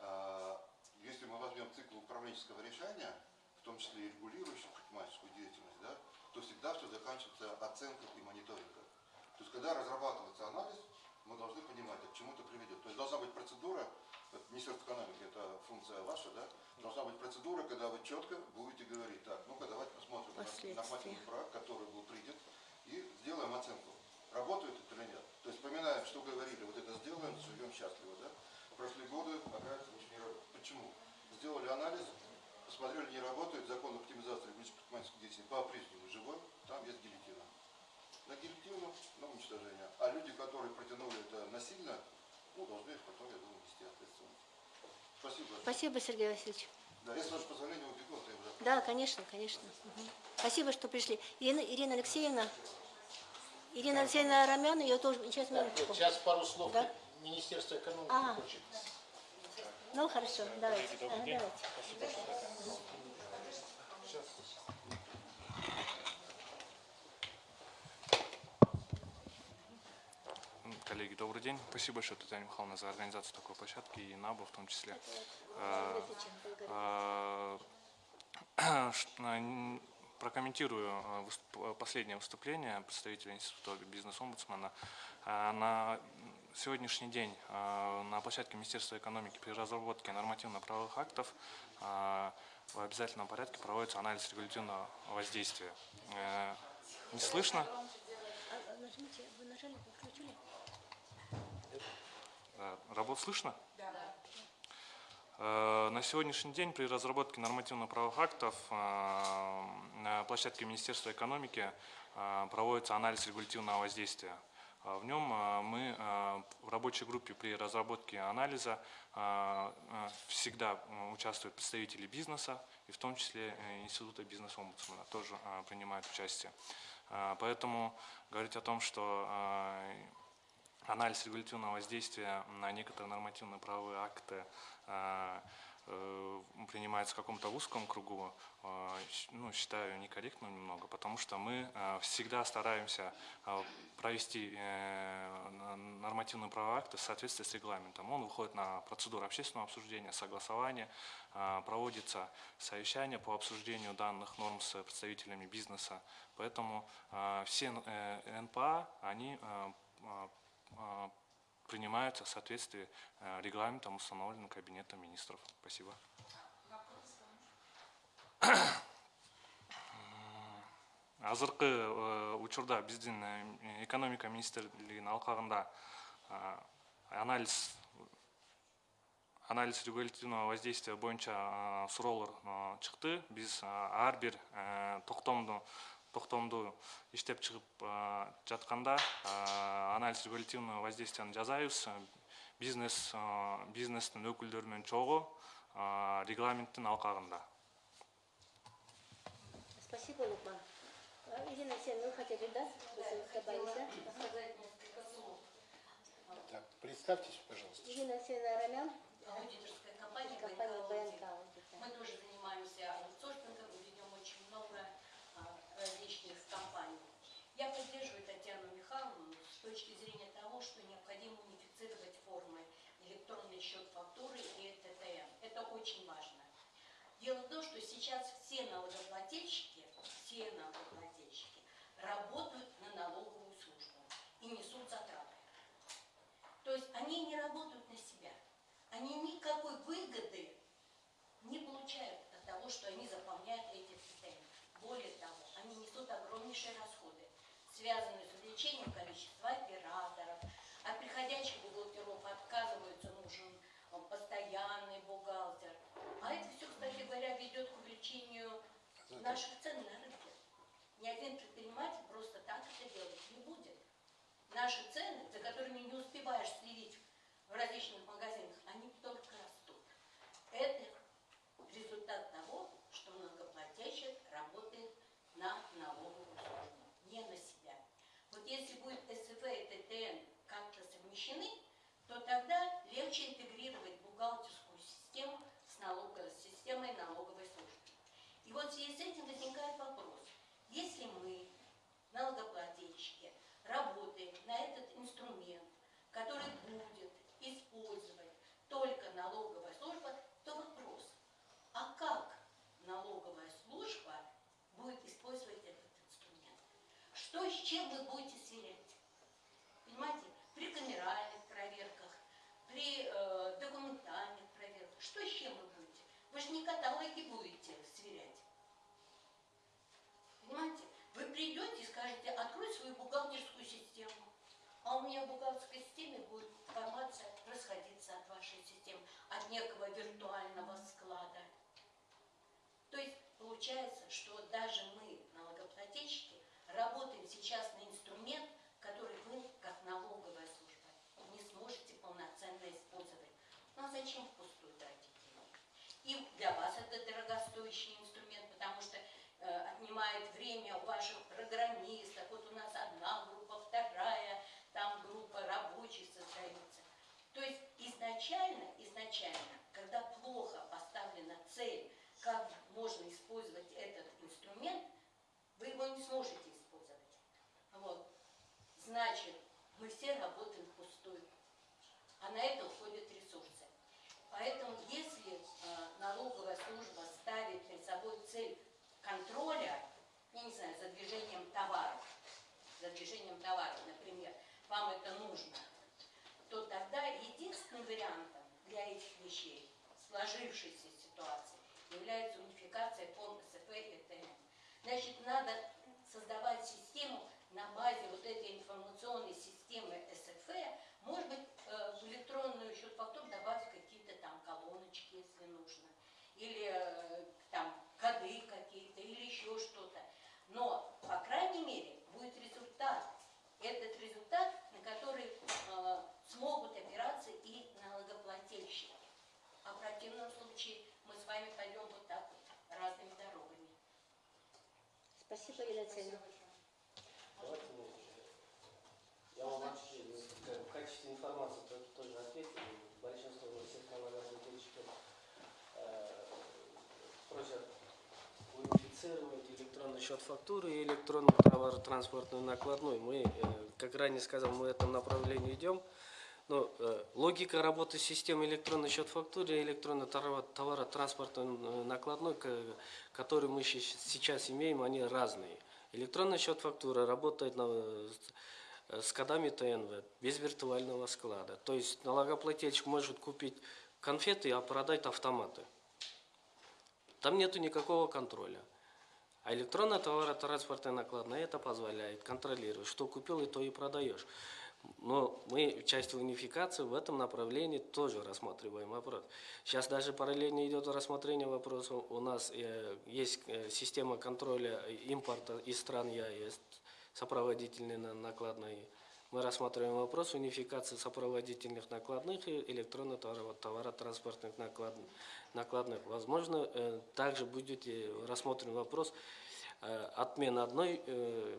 А, Если мы возьмем цикл управленческого решения, в том числе и регулирующих предпринимательскую деятельность, да, то всегда все заканчивается оценкой и мониторингом. То есть, когда разрабатывается анализ, мы должны понимать, к чему это приведет. То есть, должна быть процедура, вот Министерство экономики, это функция ваша, да, должна быть процедура, когда вы четко будете говорить, так, ну-ка давайте посмотрим на Последствия. проект, который был принят, и сделаем оценку, работает это или нет. То есть, вспоминаем, что говорили, вот это сделаем, живем счастливо, да. Прошли годы, оказывается, ничего не работает. Почему? Сделали анализ, посмотрели, не работает, закон оптимизации регулирования предпринимательской деятельности по-прежнему живой, там есть гильотина. На гильотину, на уничтожение. А люди, которые протянули это насильно, ну, должны потом, я думаю, нести ответственность. Спасибо. Спасибо, Сергей Васильевич. Да, я, с вашего позволения, убегу, то я уже... Да, конечно, конечно. Мгм. Спасибо, что пришли. Ирина, Ирина Алексеевна. Ирина Алексеевна Рамен, ее тоже. Сейчас, вот сейчас пару слов. Да. Министерство экономики Ага. хочет. Ну, хорошо, давайте. Ага, давайте. Коллеги, добрый день. Спасибо большое, Татьяна Михайловна, за организацию такой площадки и НАБУ в том числе. Э, э, э, Прокомментирую э, выступ- последнее выступление представителя Института бизнес-омбудсмена. Э, На сегодняшний день э, на площадке Министерства экономики при разработке нормативно-правовых актов э, в обязательном порядке проводится анализ регулятивного воздействия. Э, Не слышно? А, Нажмите, вы нажали, подключили? Э, Работ слышно? Да. Э, На сегодняшний день при разработке нормативно-правовых актов э, на площадке Министерства экономики э, проводится анализ регулятивного воздействия. В нем мы в рабочей группе при разработке анализа всегда участвуют представители бизнеса, и в том числе Института бизнес-омбудсмена тоже принимают участие. Поэтому говорить о том, что анализ регулятивного воздействия на некоторые нормативно-правовые акты э, э, принимается в каком-то узком кругу, э, ну, считаю некорректным немного, потому что мы всегда стараемся провести э, н- нормативно-правовые акты в соответствии с регламентом. Он выходит на процедуру общественного обсуждения, согласования, проводится совещание по обсуждению данных норм с представителями бизнеса. Поэтому все НПА, они принимаются в соответствии э, регламентом, установленным Кабинетом министров. Спасибо. азыркы э, учурда биздин э, экономика министрлигинин алкагында э, анализ анализ регулятивного воздействия боюнча э, суроолор э, чыкты биз э, ар бир э, токтомду иштеп чыгып жатканда анализ регулятивного воздействияны жасайбыз бизнес бизнестин өкүлдөрү менен чогуу регламенттин алкагында Спасибо, Лукман. Ирина Алексеевна, вы хотели, да, добавить. Так, представьтесь, пожалуйста. Ирина Алексеевна Арамян, аудиторская компания компания «БНК БНК. Аудит». Мы тоже занимаемся Я поддерживаю Татьяну Михайловну с точки зрения того, что необходимо унифицировать формы электронный счет фактуры и ТТН. Это очень важно. Дело в том, что сейчас все налогоплательщики, все налогоплательщики работают на налоговую службу и несут затраты. То есть они не работают на себя. Они никакой выгоды не получают от того, что они заполняют эти ТТН. Более того, они несут огромнейшие расходы, связанные с увеличением количества операторов. От приходящих бухгалтеров отказываются, нужен э, постоянный бухгалтер. А это все, кстати говоря, ведет к увеличению наших цен на рынке. Ни один предприниматель просто так это делать не будет. Наши цены, за которыми не успеваешь следить в различных магазинах, они только растут. Это результат того, что многоплательщик работает на налоговую службу, не на себя. Вот если будет СФ и ТТН как-то совмещены, то тогда легче интегрировать бухгалтерскую систему с налоговой системой налоговой службы. И вот в связи с этим возникает вопрос. Если мы, налогоплательщики, работаем на этот инструмент, который будет использовать только налоговая служба, то вопрос, а как налоговая служба будет использовать этот инструмент? Что с чем вы будете сверять? Понимаете, при камеральных проверках, при э, документальных проверках, что с чем вы будете? Вы же не каталоги будете сверять. Понимаете? Вы придете и скажете, открой свою бухгалтерскую систему. А у меня в бухгалтерской системе будет информация расходиться от вашей системы, от некого виртуального склада. То есть получается, что даже мы, работаем сейчас на инструмент, который вы, как налоговая служба, не сможете полноценно использовать. Ну а зачем впустую тратить деньги? И для вас это дорогостоящий инструмент, потому что э, отнимает время у ваших программистов. Вот у нас одна группа, вторая, там группа рабочих создается. То есть изначально, изначально, когда плохо поставлена цель, как можно использовать этот инструмент, вы его не сможете. Значит, мы все работаем впустую. а на это уходят ресурсы. Поэтому если э, налоговая служба ставит перед собой цель контроля, я не знаю, за движением товаров, за движением товаров, например, вам это нужно, то тогда единственным вариантом для этих вещей, сложившейся ситуации, является унификация по СФ и ТН. Значит, надо создавать систему на базе вот этой информационной системы СФ, может быть, э, в электронную счет фактур добавить какие-то там колоночки, если нужно, или э, там коды какие-то, или еще что-то. Но, по крайней мере, будет результат. Этот результат, на который э, смогут опираться и налогоплательщики. А в противном случае мы с вами пойдем вот так разными дорогами. Спасибо, Елена Алексеевна. Давайте мы, я вам вообще ну, в качестве информации то- тоже ответил. Большинство всех налогоплательщиков э, просят унифицировать электронный счет фактуры и электронную товаротранспортную накладную. Мы, э, как ранее сказал, мы в этом направлении идем. Но э, логика работы системы электронный счет фактуры и электронной товаро- товаротранспортной э, накладной, ко- которую мы сейчас имеем, они разные. Электронный счет фактуры работает на, с- с кодами ТНВ, без виртуального склада. То есть налогоплательщик может купить конфеты, а продать автоматы. Там нету никакого контроля. А электронная товаротранспортная накладная это позволяет контролировать, что купил и то и продаешь. Но мы часть унификации в этом направлении тоже рассматриваем вопрос. Сейчас даже параллельно идет рассмотрение вопроса. У нас э, есть э, система контроля импорта из стран ЕАЭС, сопроводительные на- накладные. Мы рассматриваем вопрос унификации сопроводительных накладных и электронно товаротранспортных наклад- накладных. Возможно, э, также будет рассмотрен вопрос э, отмены одной э,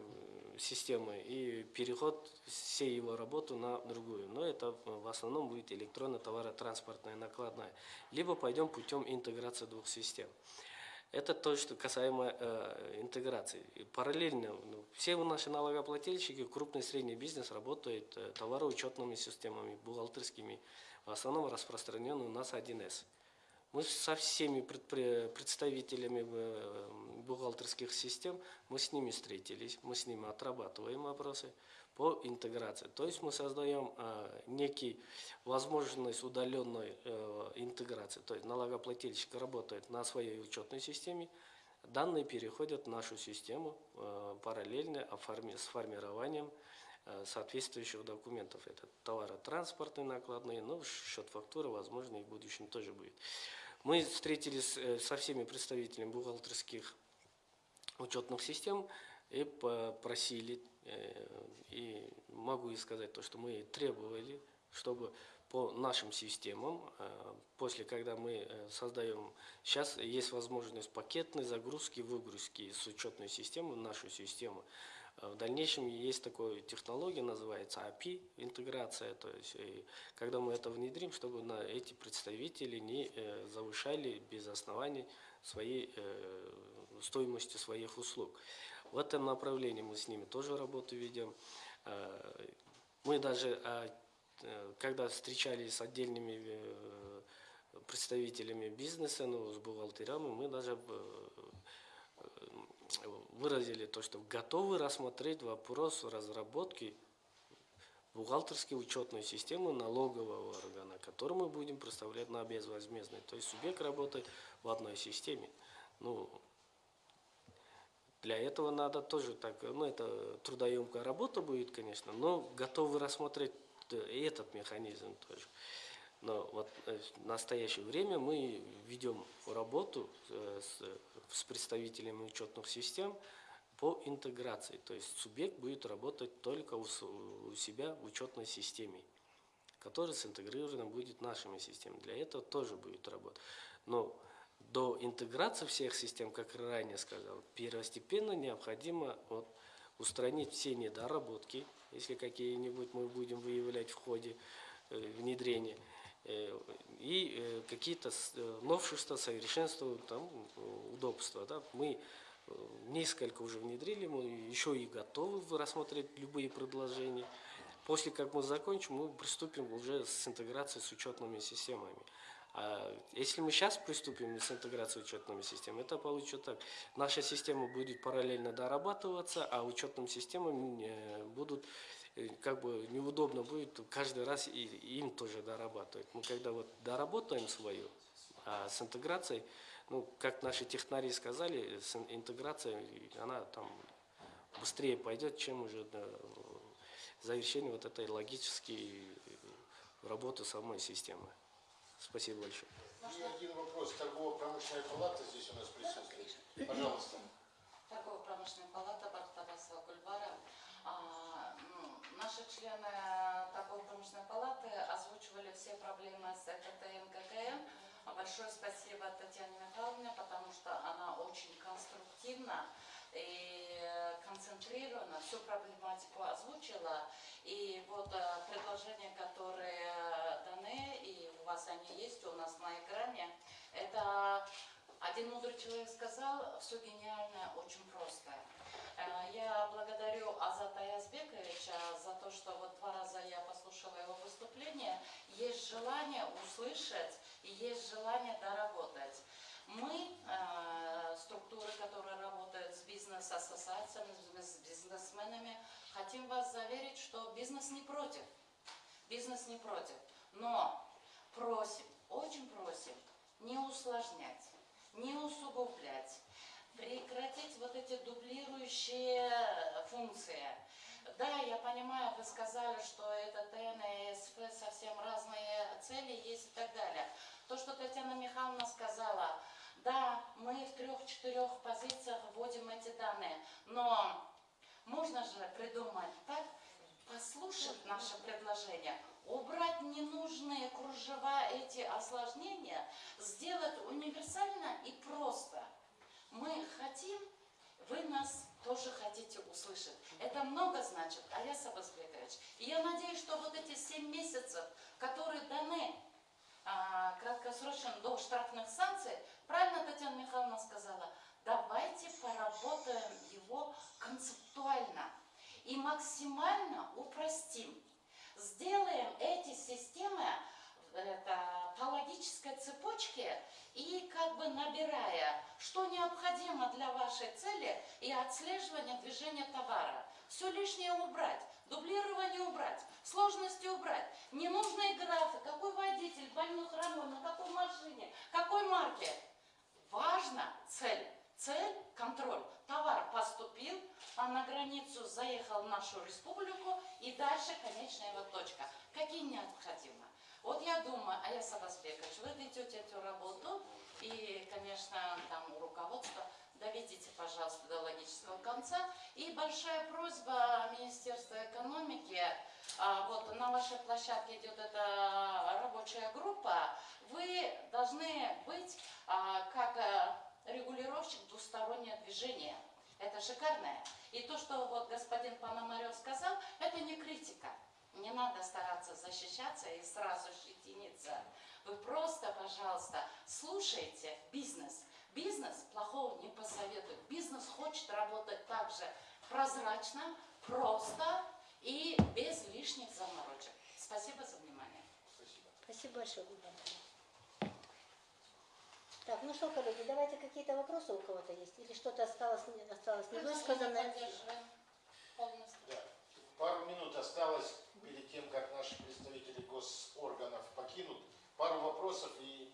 системы и переход всей его работы на другую. Но это в основном будет электронно-товаротранспортная накладная. Либо пойдем путем интеграции двух систем. Это то, что касаемо э, интеграции. И параллельно ну, все наши налогоплательщики, крупный и средний бизнес работают э, товароучетными системами, бухгалтерскими. В основном распространен у нас 1С. Мы со всеми представителями э, бухгалтерских систем, мы с ними встретились, мы с ними отрабатываем вопросы по интеграции. То есть мы создаем э, некий возможность удаленной э, интеграции. То есть налогоплательщик работает на своей учетной системе, данные переходят в нашу систему э, параллельно оформи- с формированием э, соответствующих документов. Это товаротранспортные накладные, но счет фактуры, возможно, и в будущем тоже будет. Мы встретились э, со всеми представителями бухгалтерских учетных систем и попросили, э, и могу и сказать то, что мы требовали, чтобы по нашим системам, э, после когда мы э, создаем, сейчас есть возможность пакетной загрузки, выгрузки с учетной системы в нашу систему. Э, В дальнейшем есть такая технология, называется API, интеграция, то есть когда мы это внедрим, чтобы на эти представители не э, завышали без оснований свои э, стоимости своих услуг. В этом направлении мы с ними тоже работу ведем. Э, Мы даже, а, э, когда встречались с отдельными э, представителями бизнеса, ну, с бухгалтерами, мы даже э, э, выразили то, что готовы рассмотреть вопрос разработки бухгалтерской учетной системы налогового органа, которую мы будем представлять на безвозмездной. То есть субъект работает в одной системе. Ну, для этого надо тоже так, ну это трудоемкая работа будет, конечно, но готовы рассмотреть э, этот механизм тоже. Но вот э, в настоящее время мы ведем работу э, с, с представителями учетных систем по интеграции. То есть субъект будет работать только у, у себя в учетной системе, которая синтегрирована будет нашими системами. Для этого тоже будет работа. Но до интеграции всех систем, как ранее сказал, первостепенно необходимо вот, устранить все недоработки, если какие-нибудь мы будем выявлять в ходе э, внедрения, э, и э, какие-то э, новшества, совершенства, там, э, удобства. Да? Мы э, несколько уже внедрили, мы еще и готовы рассмотреть любые предложения по после как мы закончим, мы приступим уже с интеграцией с учетными системами. А если мы сейчас приступим с интеграцией учетными системами, это получится так. Наша система будет параллельно дорабатываться, а учетным системам э, будут э, как бы неудобно будет каждый раз и им тоже дорабатывать. Мы когда вот доработаем свою, а с интеграцией, ну, как наши технари сказали, с ин- интеграцией она там быстрее пойдет, чем уже до завершения вот этой логической э, работы самой системы. Спасибо большое. И один вопрос. Торгово-промышленная палата здесь у нас присутствует. Пожалуйста. Торгово-промышленная палата Бартабасова Гульбара. А, ну, наши члены торгово-промышленной палаты озвучивали все проблемы с ЭКТ и НККМ. А Большое спасибо Татьяне Михайловне, потому что она очень конструктивно и концентрированно всю проблематику озвучила. И вот э, предложения, которые даны, и у вас они есть, у нас на экране, это один мудрый человек сказал, все гениальное очень просто. Э, Я благодарю Азата Язбековича за то, что вот два раза я послушала его выступление. Есть желание услышать и есть желание доработать. Мы, э, структуры, которые работают с бизнес-ассоциациями, с бизнесменами, хотим вас заверить, что бизнес не против. Бизнес не против. Но просим, очень просим не усложнять, не усугублять, прекратить вот эти дублирующие функции. Да, я понимаю, вы сказали, что это ТН и СФ совсем разные цели есть и так далее. То, что Татьяна Михайловна сказала, да, мы в трех-четырех позициях вводим эти данные, но можно же придумать так, послушать наше предложение, убрать ненужные кружева, эти осложнения, сделать универсально и просто. Мы хотим, вы нас тоже хотите услышать. Это много значит, Аяс Абазбекович. И я надеюсь, что вот эти семь месяцев, которые даны а, краткосрочно до штрафных санкций, правильно Татьяна Михайловна сказала, давайте поработаем его концептуально и максимально упростим. Сделаем эти системы это, по логической цепочке и как бы набирая, что необходимо для вашей цели и отслеживания движения товара. Все лишнее убрать, дублирование убрать, сложности убрать, ненужные графы, какой водитель, больной хромой, на какой машине, какой марки. Важна цель. Цель – контроль. Товар поступил, а на границу заехал в нашу республику, и дальше конечная его точка. Какие необходимы? Вот я думаю, Аяс Абазбекович, вы ведете эту работу, и, конечно, там у руководства доведите, пожалуйста, до логического конца. И большая просьба Министерства экономики, а, вот на вашей площадке идет эта рабочая группа, вы должны быть а, как а, регулировщик двустороннее движение. Это шикарное. И то, что вот господин Пономарев сказал, это не критика. Не надо стараться защищаться и сразу щетиниться. Вы просто, пожалуйста, слушайте бизнес. Бизнес плохого не посоветует. Бизнес хочет работать так же прозрачно, просто и без лишних заморочек. Спасибо за внимание. Спасибо. Спасибо большое, Гульбан. Так, ну что, коллеги, давайте какие-то вопросы у кого-то есть? Или что-то осталось, не- осталось? Поддерживаем полностью. Да. Пару минут осталось перед тем, как наши представители госорганов покинут. Пару вопросов и,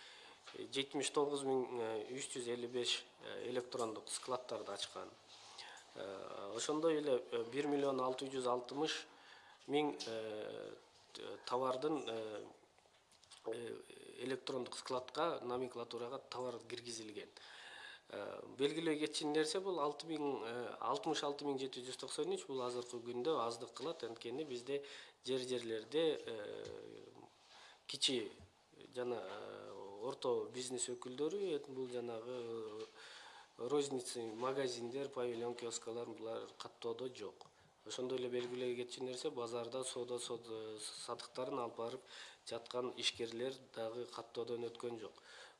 жетимиш тогуз миң үч жүз элүү беш электрондук складдарды ачкан. Э, ошондой эле э, бир миллион алты жүз алтымыш миң э, т- товардын э, э, электрондук складка номенклатурага товар киргизилген. Белгилөө кетчү нерсе бул алты миң алтымыш алты миң жети жүз токсон үч бул азыркы күндө аздык кылат. Анткени бизде жер жерлерде кичи жана орто бизнес өкүлдөрү бул жанагы розница магазиндер павильон киоскалар булар каттоодо жок ошондой эле белгилөө кетчү нерсе базарда соода садыктарын алып барып жаткан ишкерлер дагы каттоодон өткөн жок.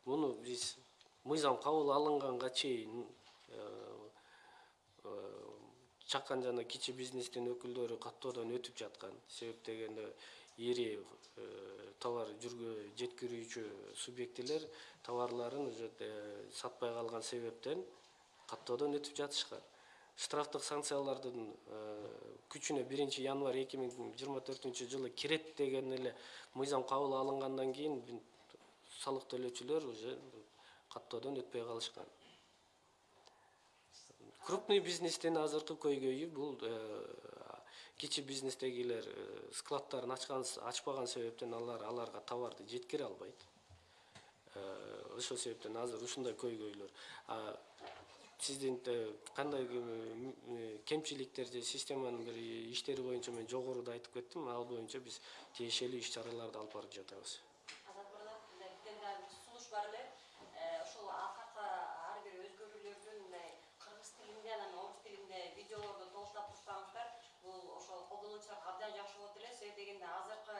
Муну биз мыйзам кабыл алынганга чейин чакан жана кичи бизнестин өкүлдөрү каттоодон өтүп жаткан. Себеп дегенде ири товар жеткирүүчү субъектилер товарларын уже сатпай калган себептен каттоодон өтүп жатышкан. Штрафтык санкциялардын күчүнө биринчи январь эки миң жыйырма төртүнчү жылы кирет деген эле мыйзам кабыл алынгандан кийин салык төлөөчүлөр уже каттоодон өтпөй калышкан. Крупный бизнестин азыркы көйгөйү бул кичи бизнестегилер складдарын ачкан ачпаган себептен алар аларга товарды жеткире албайт. Ошол себептен азыр ушундай көйгөйлөр сиздин кандай кемчиликтер же системанын бир иштери боюнча мен жогоруда айтып кеттим. Ал боюнча биз тиешелүү иш чараларды алып барып жатабыз колдонуучуларга абдан жакшы болот эле дегенде азыркы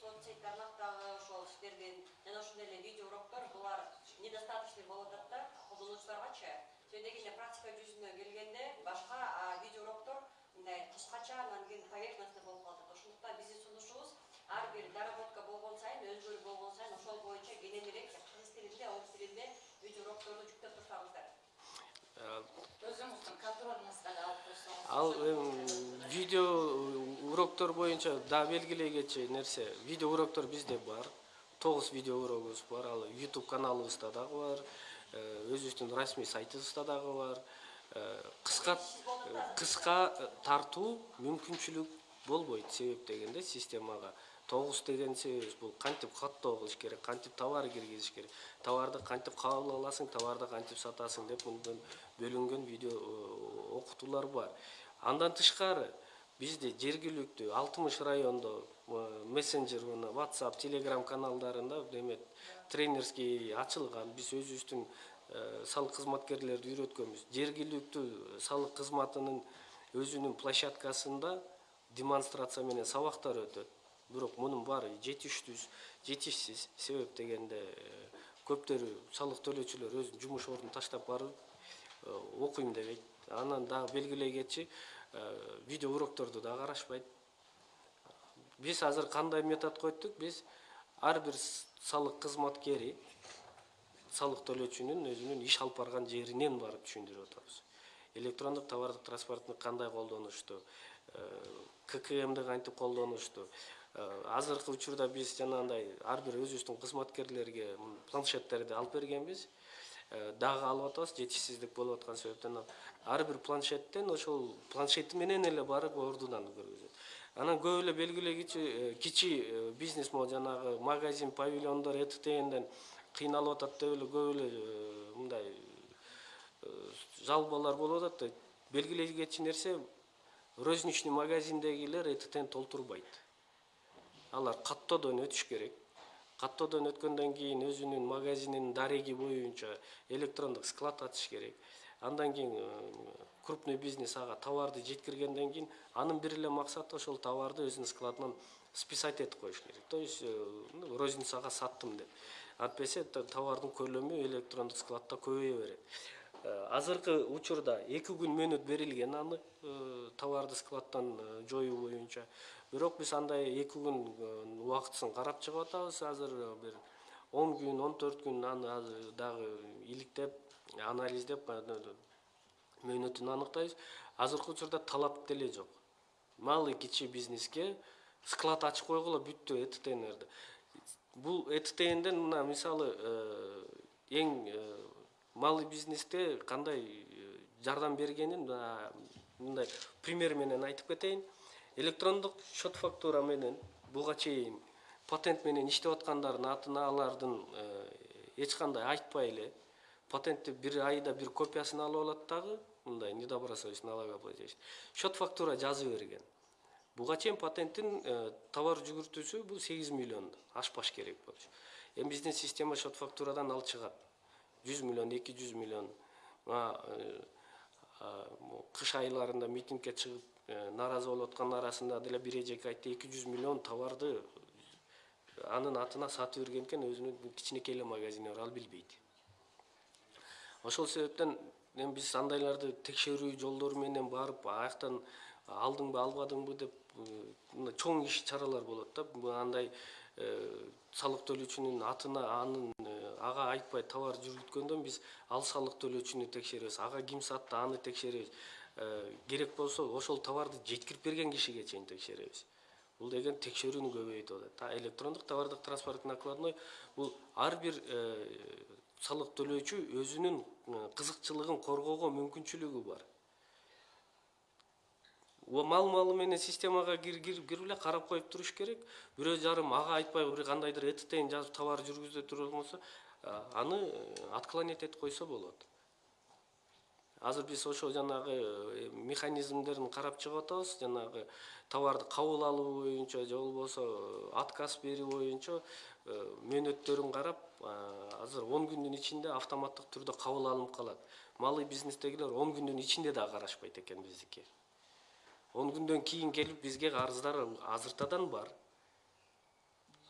соц сеть тармактагы ошол иштердин жана ошондой эле видео уроктор булар недостаточный болуп атат да колдонуучуларгачы себеп дегенде практика жүзүнө келгенде башка видео уроктор мындай кыскача анан кийин поверхностный болуп калып атат ошондуктан биздин сунушубуз ар бир доработка болгон сайын өзгөрүү болгон сайын ошол боюнча кененирээк кыргыз тилинде орус тилинде видео урокторду жүктөп турсаңыздар. Ал видео уроктор боюнча дагы белгилей кетчү нерсе видео уроктор бизде бар. Тогуз видео урогубуз бар. Ал youtube каналыбызда дагы бар. Өзүбүздүн расмий сайтыбызда дагы бар. Кыска кыска тартуу мүмкүнчүлүк болбойт себеп дегенде системага тогуз деген себебибиз бул кантип каттоо кылыш керек кантип товар киргизиш керек. Товарды кантип кабыл аласың товарды кантип сатасың деп мындан бөлүнгөн видео окутуулар бар. Андан тышкары бизде жергиликтүү алтымыш райондо мессенджер мына whatsapp telegram каналдарында эме тренерский ачылган биз өзүбүздүн салык кызматкерлерди үйрөткөнбүз жергиликтүү салык кызматынын өзүнүн площадкасында демонстрация менен сабактар өтөт бирок мунун баары жетиштүү жетишсиз себеп дегенде көптөрү салык төлөөчүлөр өзүнүн жумуш ордун таштап барып окуйм дебейт. Анан дагы белгилей кетчи видео урокторду да карашпайт биз азыр кандай метод койдук биз ар бир салык кызматкери салык төлөөчүнүн өзүнүн иш алып барган жеринен барып түшүндүрүп атабыз. Электрондук товардык транспортну кандай колдонушту ккмди кантип колдонушту азыркы учурда биз жанагындай ар бир өзүбүздүн кызматкерлерге планшеттерди алып бергенбиз. Дагы алып атабыз жетишсиздик болуп аткан себептен ар бир планшеттен ошол планшети менен эле барып ордунан көргөзөт. Анан көп эле белгилегичи кичи бизнес могу жанагы магазин павильондор эттнден кыйналып атат деп эле көп эле мындай жалобалар болуп атат да белгилей кетчү нерсе розничный магазиндегилер эттн толтурбайт алар каттоодон өтүш керек. Каттоодон өткөндөн кийин өзүнүн магазининин дареги боюнча электрондук склад ачыш керек. Андан кийин крупный бизнес ага товарды жеткиргенден кийин анын бир эле максаты ошол товарды өзүнүн складынан списать этип коюш керек. То есть розницага саттым деп. Антпесе товардын көлөмү электрондук складда көбөйө берет. Азыркы учурда эки күн мөөнөт берилген аны товарды складдан жоюу боюнча бирок биз андай эки күн убактысын карап чыгып атабыз. Азыр бир он күн он төрт күн аны азыр дагы иликтеп анализдеп мөөнөтүн аныктайбыз. Азыркы учурда талап деле жок. Малый кичи бизнеске склад ачып койгула бүттү эттнерди бул эттнден мына мисалы эң малый бизнесте кандай жардам бергенин мындай пример менен айтып кетейин электрондук счет фактура менен буга чейин патент менен иштеп аткандардын атына алардын эч кандай айтпай эле патентти бир айда бир копиясын алып алат дагы мындай недобросовестный налогоплательщик счет фактура жазып берген. Буга чейин патенттин э, товар жүгүртүүсү бул сегиз миллион ашпаш керек болчу. Эми биздин система счет фактурадан ал чыгат. Жүз миллион эки жүз миллион мына э, а, кыш айларында митингге чыгып э, нааразы болуп аткандын арасында деле бир эжеке айтты эки жүз миллион товарды анын атына сатып берген экен өзүнүн кичинекей эле магазини бар ал билбейт ошол себептен эми биз андайларды текшерүү жолдору менен барып аяктан алдыңбы албадыңбы деп э, чоң иш чаралар болот да. Андай э, салык төлөөчүнүн атына анын э, ага айтпай товар жүргүзгөндөн биз ал салык төлөөчүнү текшеребиз ага ким сатты аны текшеребиз керек болсо ошол товарды жеткирип берген кишиге чейин текшеребиз бул деген текшерүүнү көбөйтүп атат а электрондук товардык транспорттук накладной бул ар бир салык төлөөчү өзүнүн кызыкчылыгын коргоого мүмкүнчүлүгү бар. Мал малы менен системага кирип эле карап коюп туруш керек. Бирөө жарым ага айтпай бир кандайдыр эттен жазып товар жүргүзө туруп болсо аны отклонять этип койсо болот азыр биз ошо жанагы э, механизмдерин карап чыгып атабыз жанагы товарды кабыл алуу боюнча же болбосо э, отказ берүү боюнча э, мөөнөттөрүн карап азыр он күндүн ичинде автоматтык түрдө кабыл алынып калат. Малый бизнестегилер он күндүн ичинде да карашпайт экен биздики он күндөн кийин келип бизге арыздар азыртадан бар.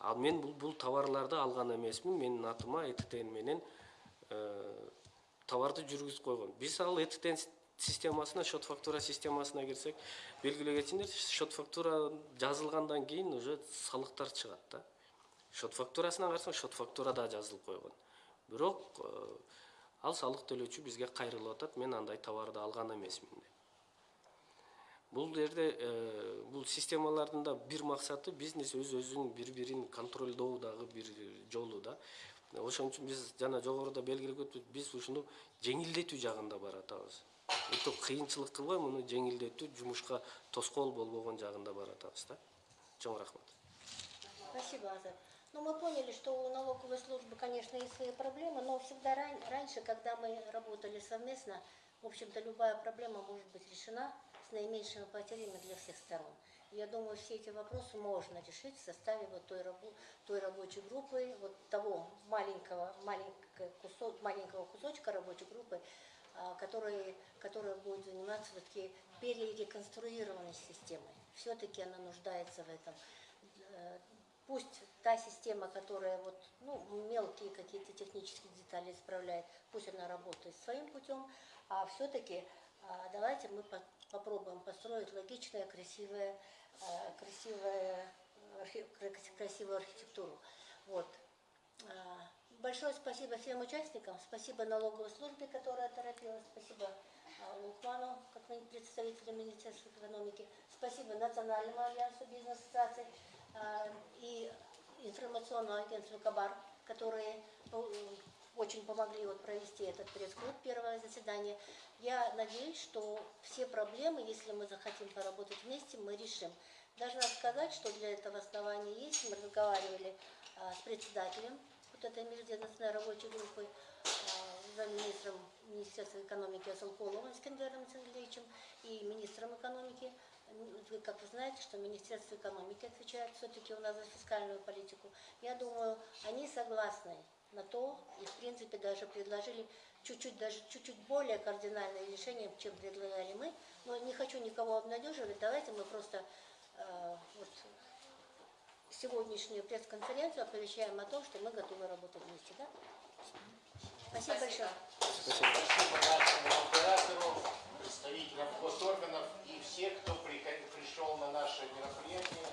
Ал мен бул, бул товарларды алган эмесмин. Менин атыма эттен менен товарды жүргүзүп койгон биз ал эттен системасына счет фактура системасына кирсек белгилүү кетсиңер счет фактура жазылгандан кийин уже салыктар чыгат да. Счет фактурасына карасаң счет фактурада жазылып койгон бирок ал салык төлөөчү бизге кайрылып атат мен андай товарды алган эмесмин деп бул жерде бул системалардын да бир максаты бизнес өз өзүн бири бирин контролдоо дагы бир жолу да ошон үчүн биз жана жогоруда белгилеп өттүк биз ушуну жеңилдетүү жагында баратабыз өтө кыйынчылык кылбай муну жеңилдетүү жумушка тоскоол болбогон жагында баратабыз да чоң рахмат Спасибо, Азат. Ну, мы поняли, что у налоговой службы, конечно, есть свои проблемы, но всегда ран... раньше, когда мы работали совместно, в общем-то, любая проблема может быть решена с наименьшими потерями для всех сторон. Я думаю, все эти вопросы можно решить в составе вот той, рабо той рабочей группы, вот того маленького, маленького, кусок, маленького кусочка рабочей группы, а, который, которая будет заниматься все-таки перереконструированной системой. Все-таки она нуждается в этом. Э, пусть та система, которая вот, ну, мелкие какие-то технические детали исправляет, пусть она работает своим путем, а все-таки а, давайте мы попробуем построить логичное, красивое Э, красивая, красивую архитектуру. Вот. Э, большое спасибо всем участникам, спасибо налоговой службе, которая торопилась, спасибо э, Лукману, как представителю Министерства экономики, спасибо Национальному альянсу бизнес-ассоциаций и информационному агентству Кабар, которые очень помогли вот провести этот пресс-клуб, первое заседание. Я надеюсь, что все проблемы, если мы захотим поработать вместе, мы решим. Должна сказать, что для этого основания есть. Мы разговаривали а, с председателем вот этой межведомственной рабочей группы, а, замминистром Министерства экономики Асалколовым Искандером Сангелевичем и министром экономики. Вы как вы знаете, что Министерство экономики отвечает все-таки у нас за фискальную политику. Я думаю, они согласны на то, и в принципе даже предложили чуть-чуть, даже чуть-чуть более кардинальное решение, чем предлагали мы. Но не хочу никого обнадеживать, давайте мы просто э, вот, сегодняшнюю пресс-конференцию оповещаем о том, что мы готовы работать вместе. Да? Спасибо, Спасибо. большое. Спасибо. Спасибо нашему императору, представителям госорганов и всех, кто пришел на наше мероприятие.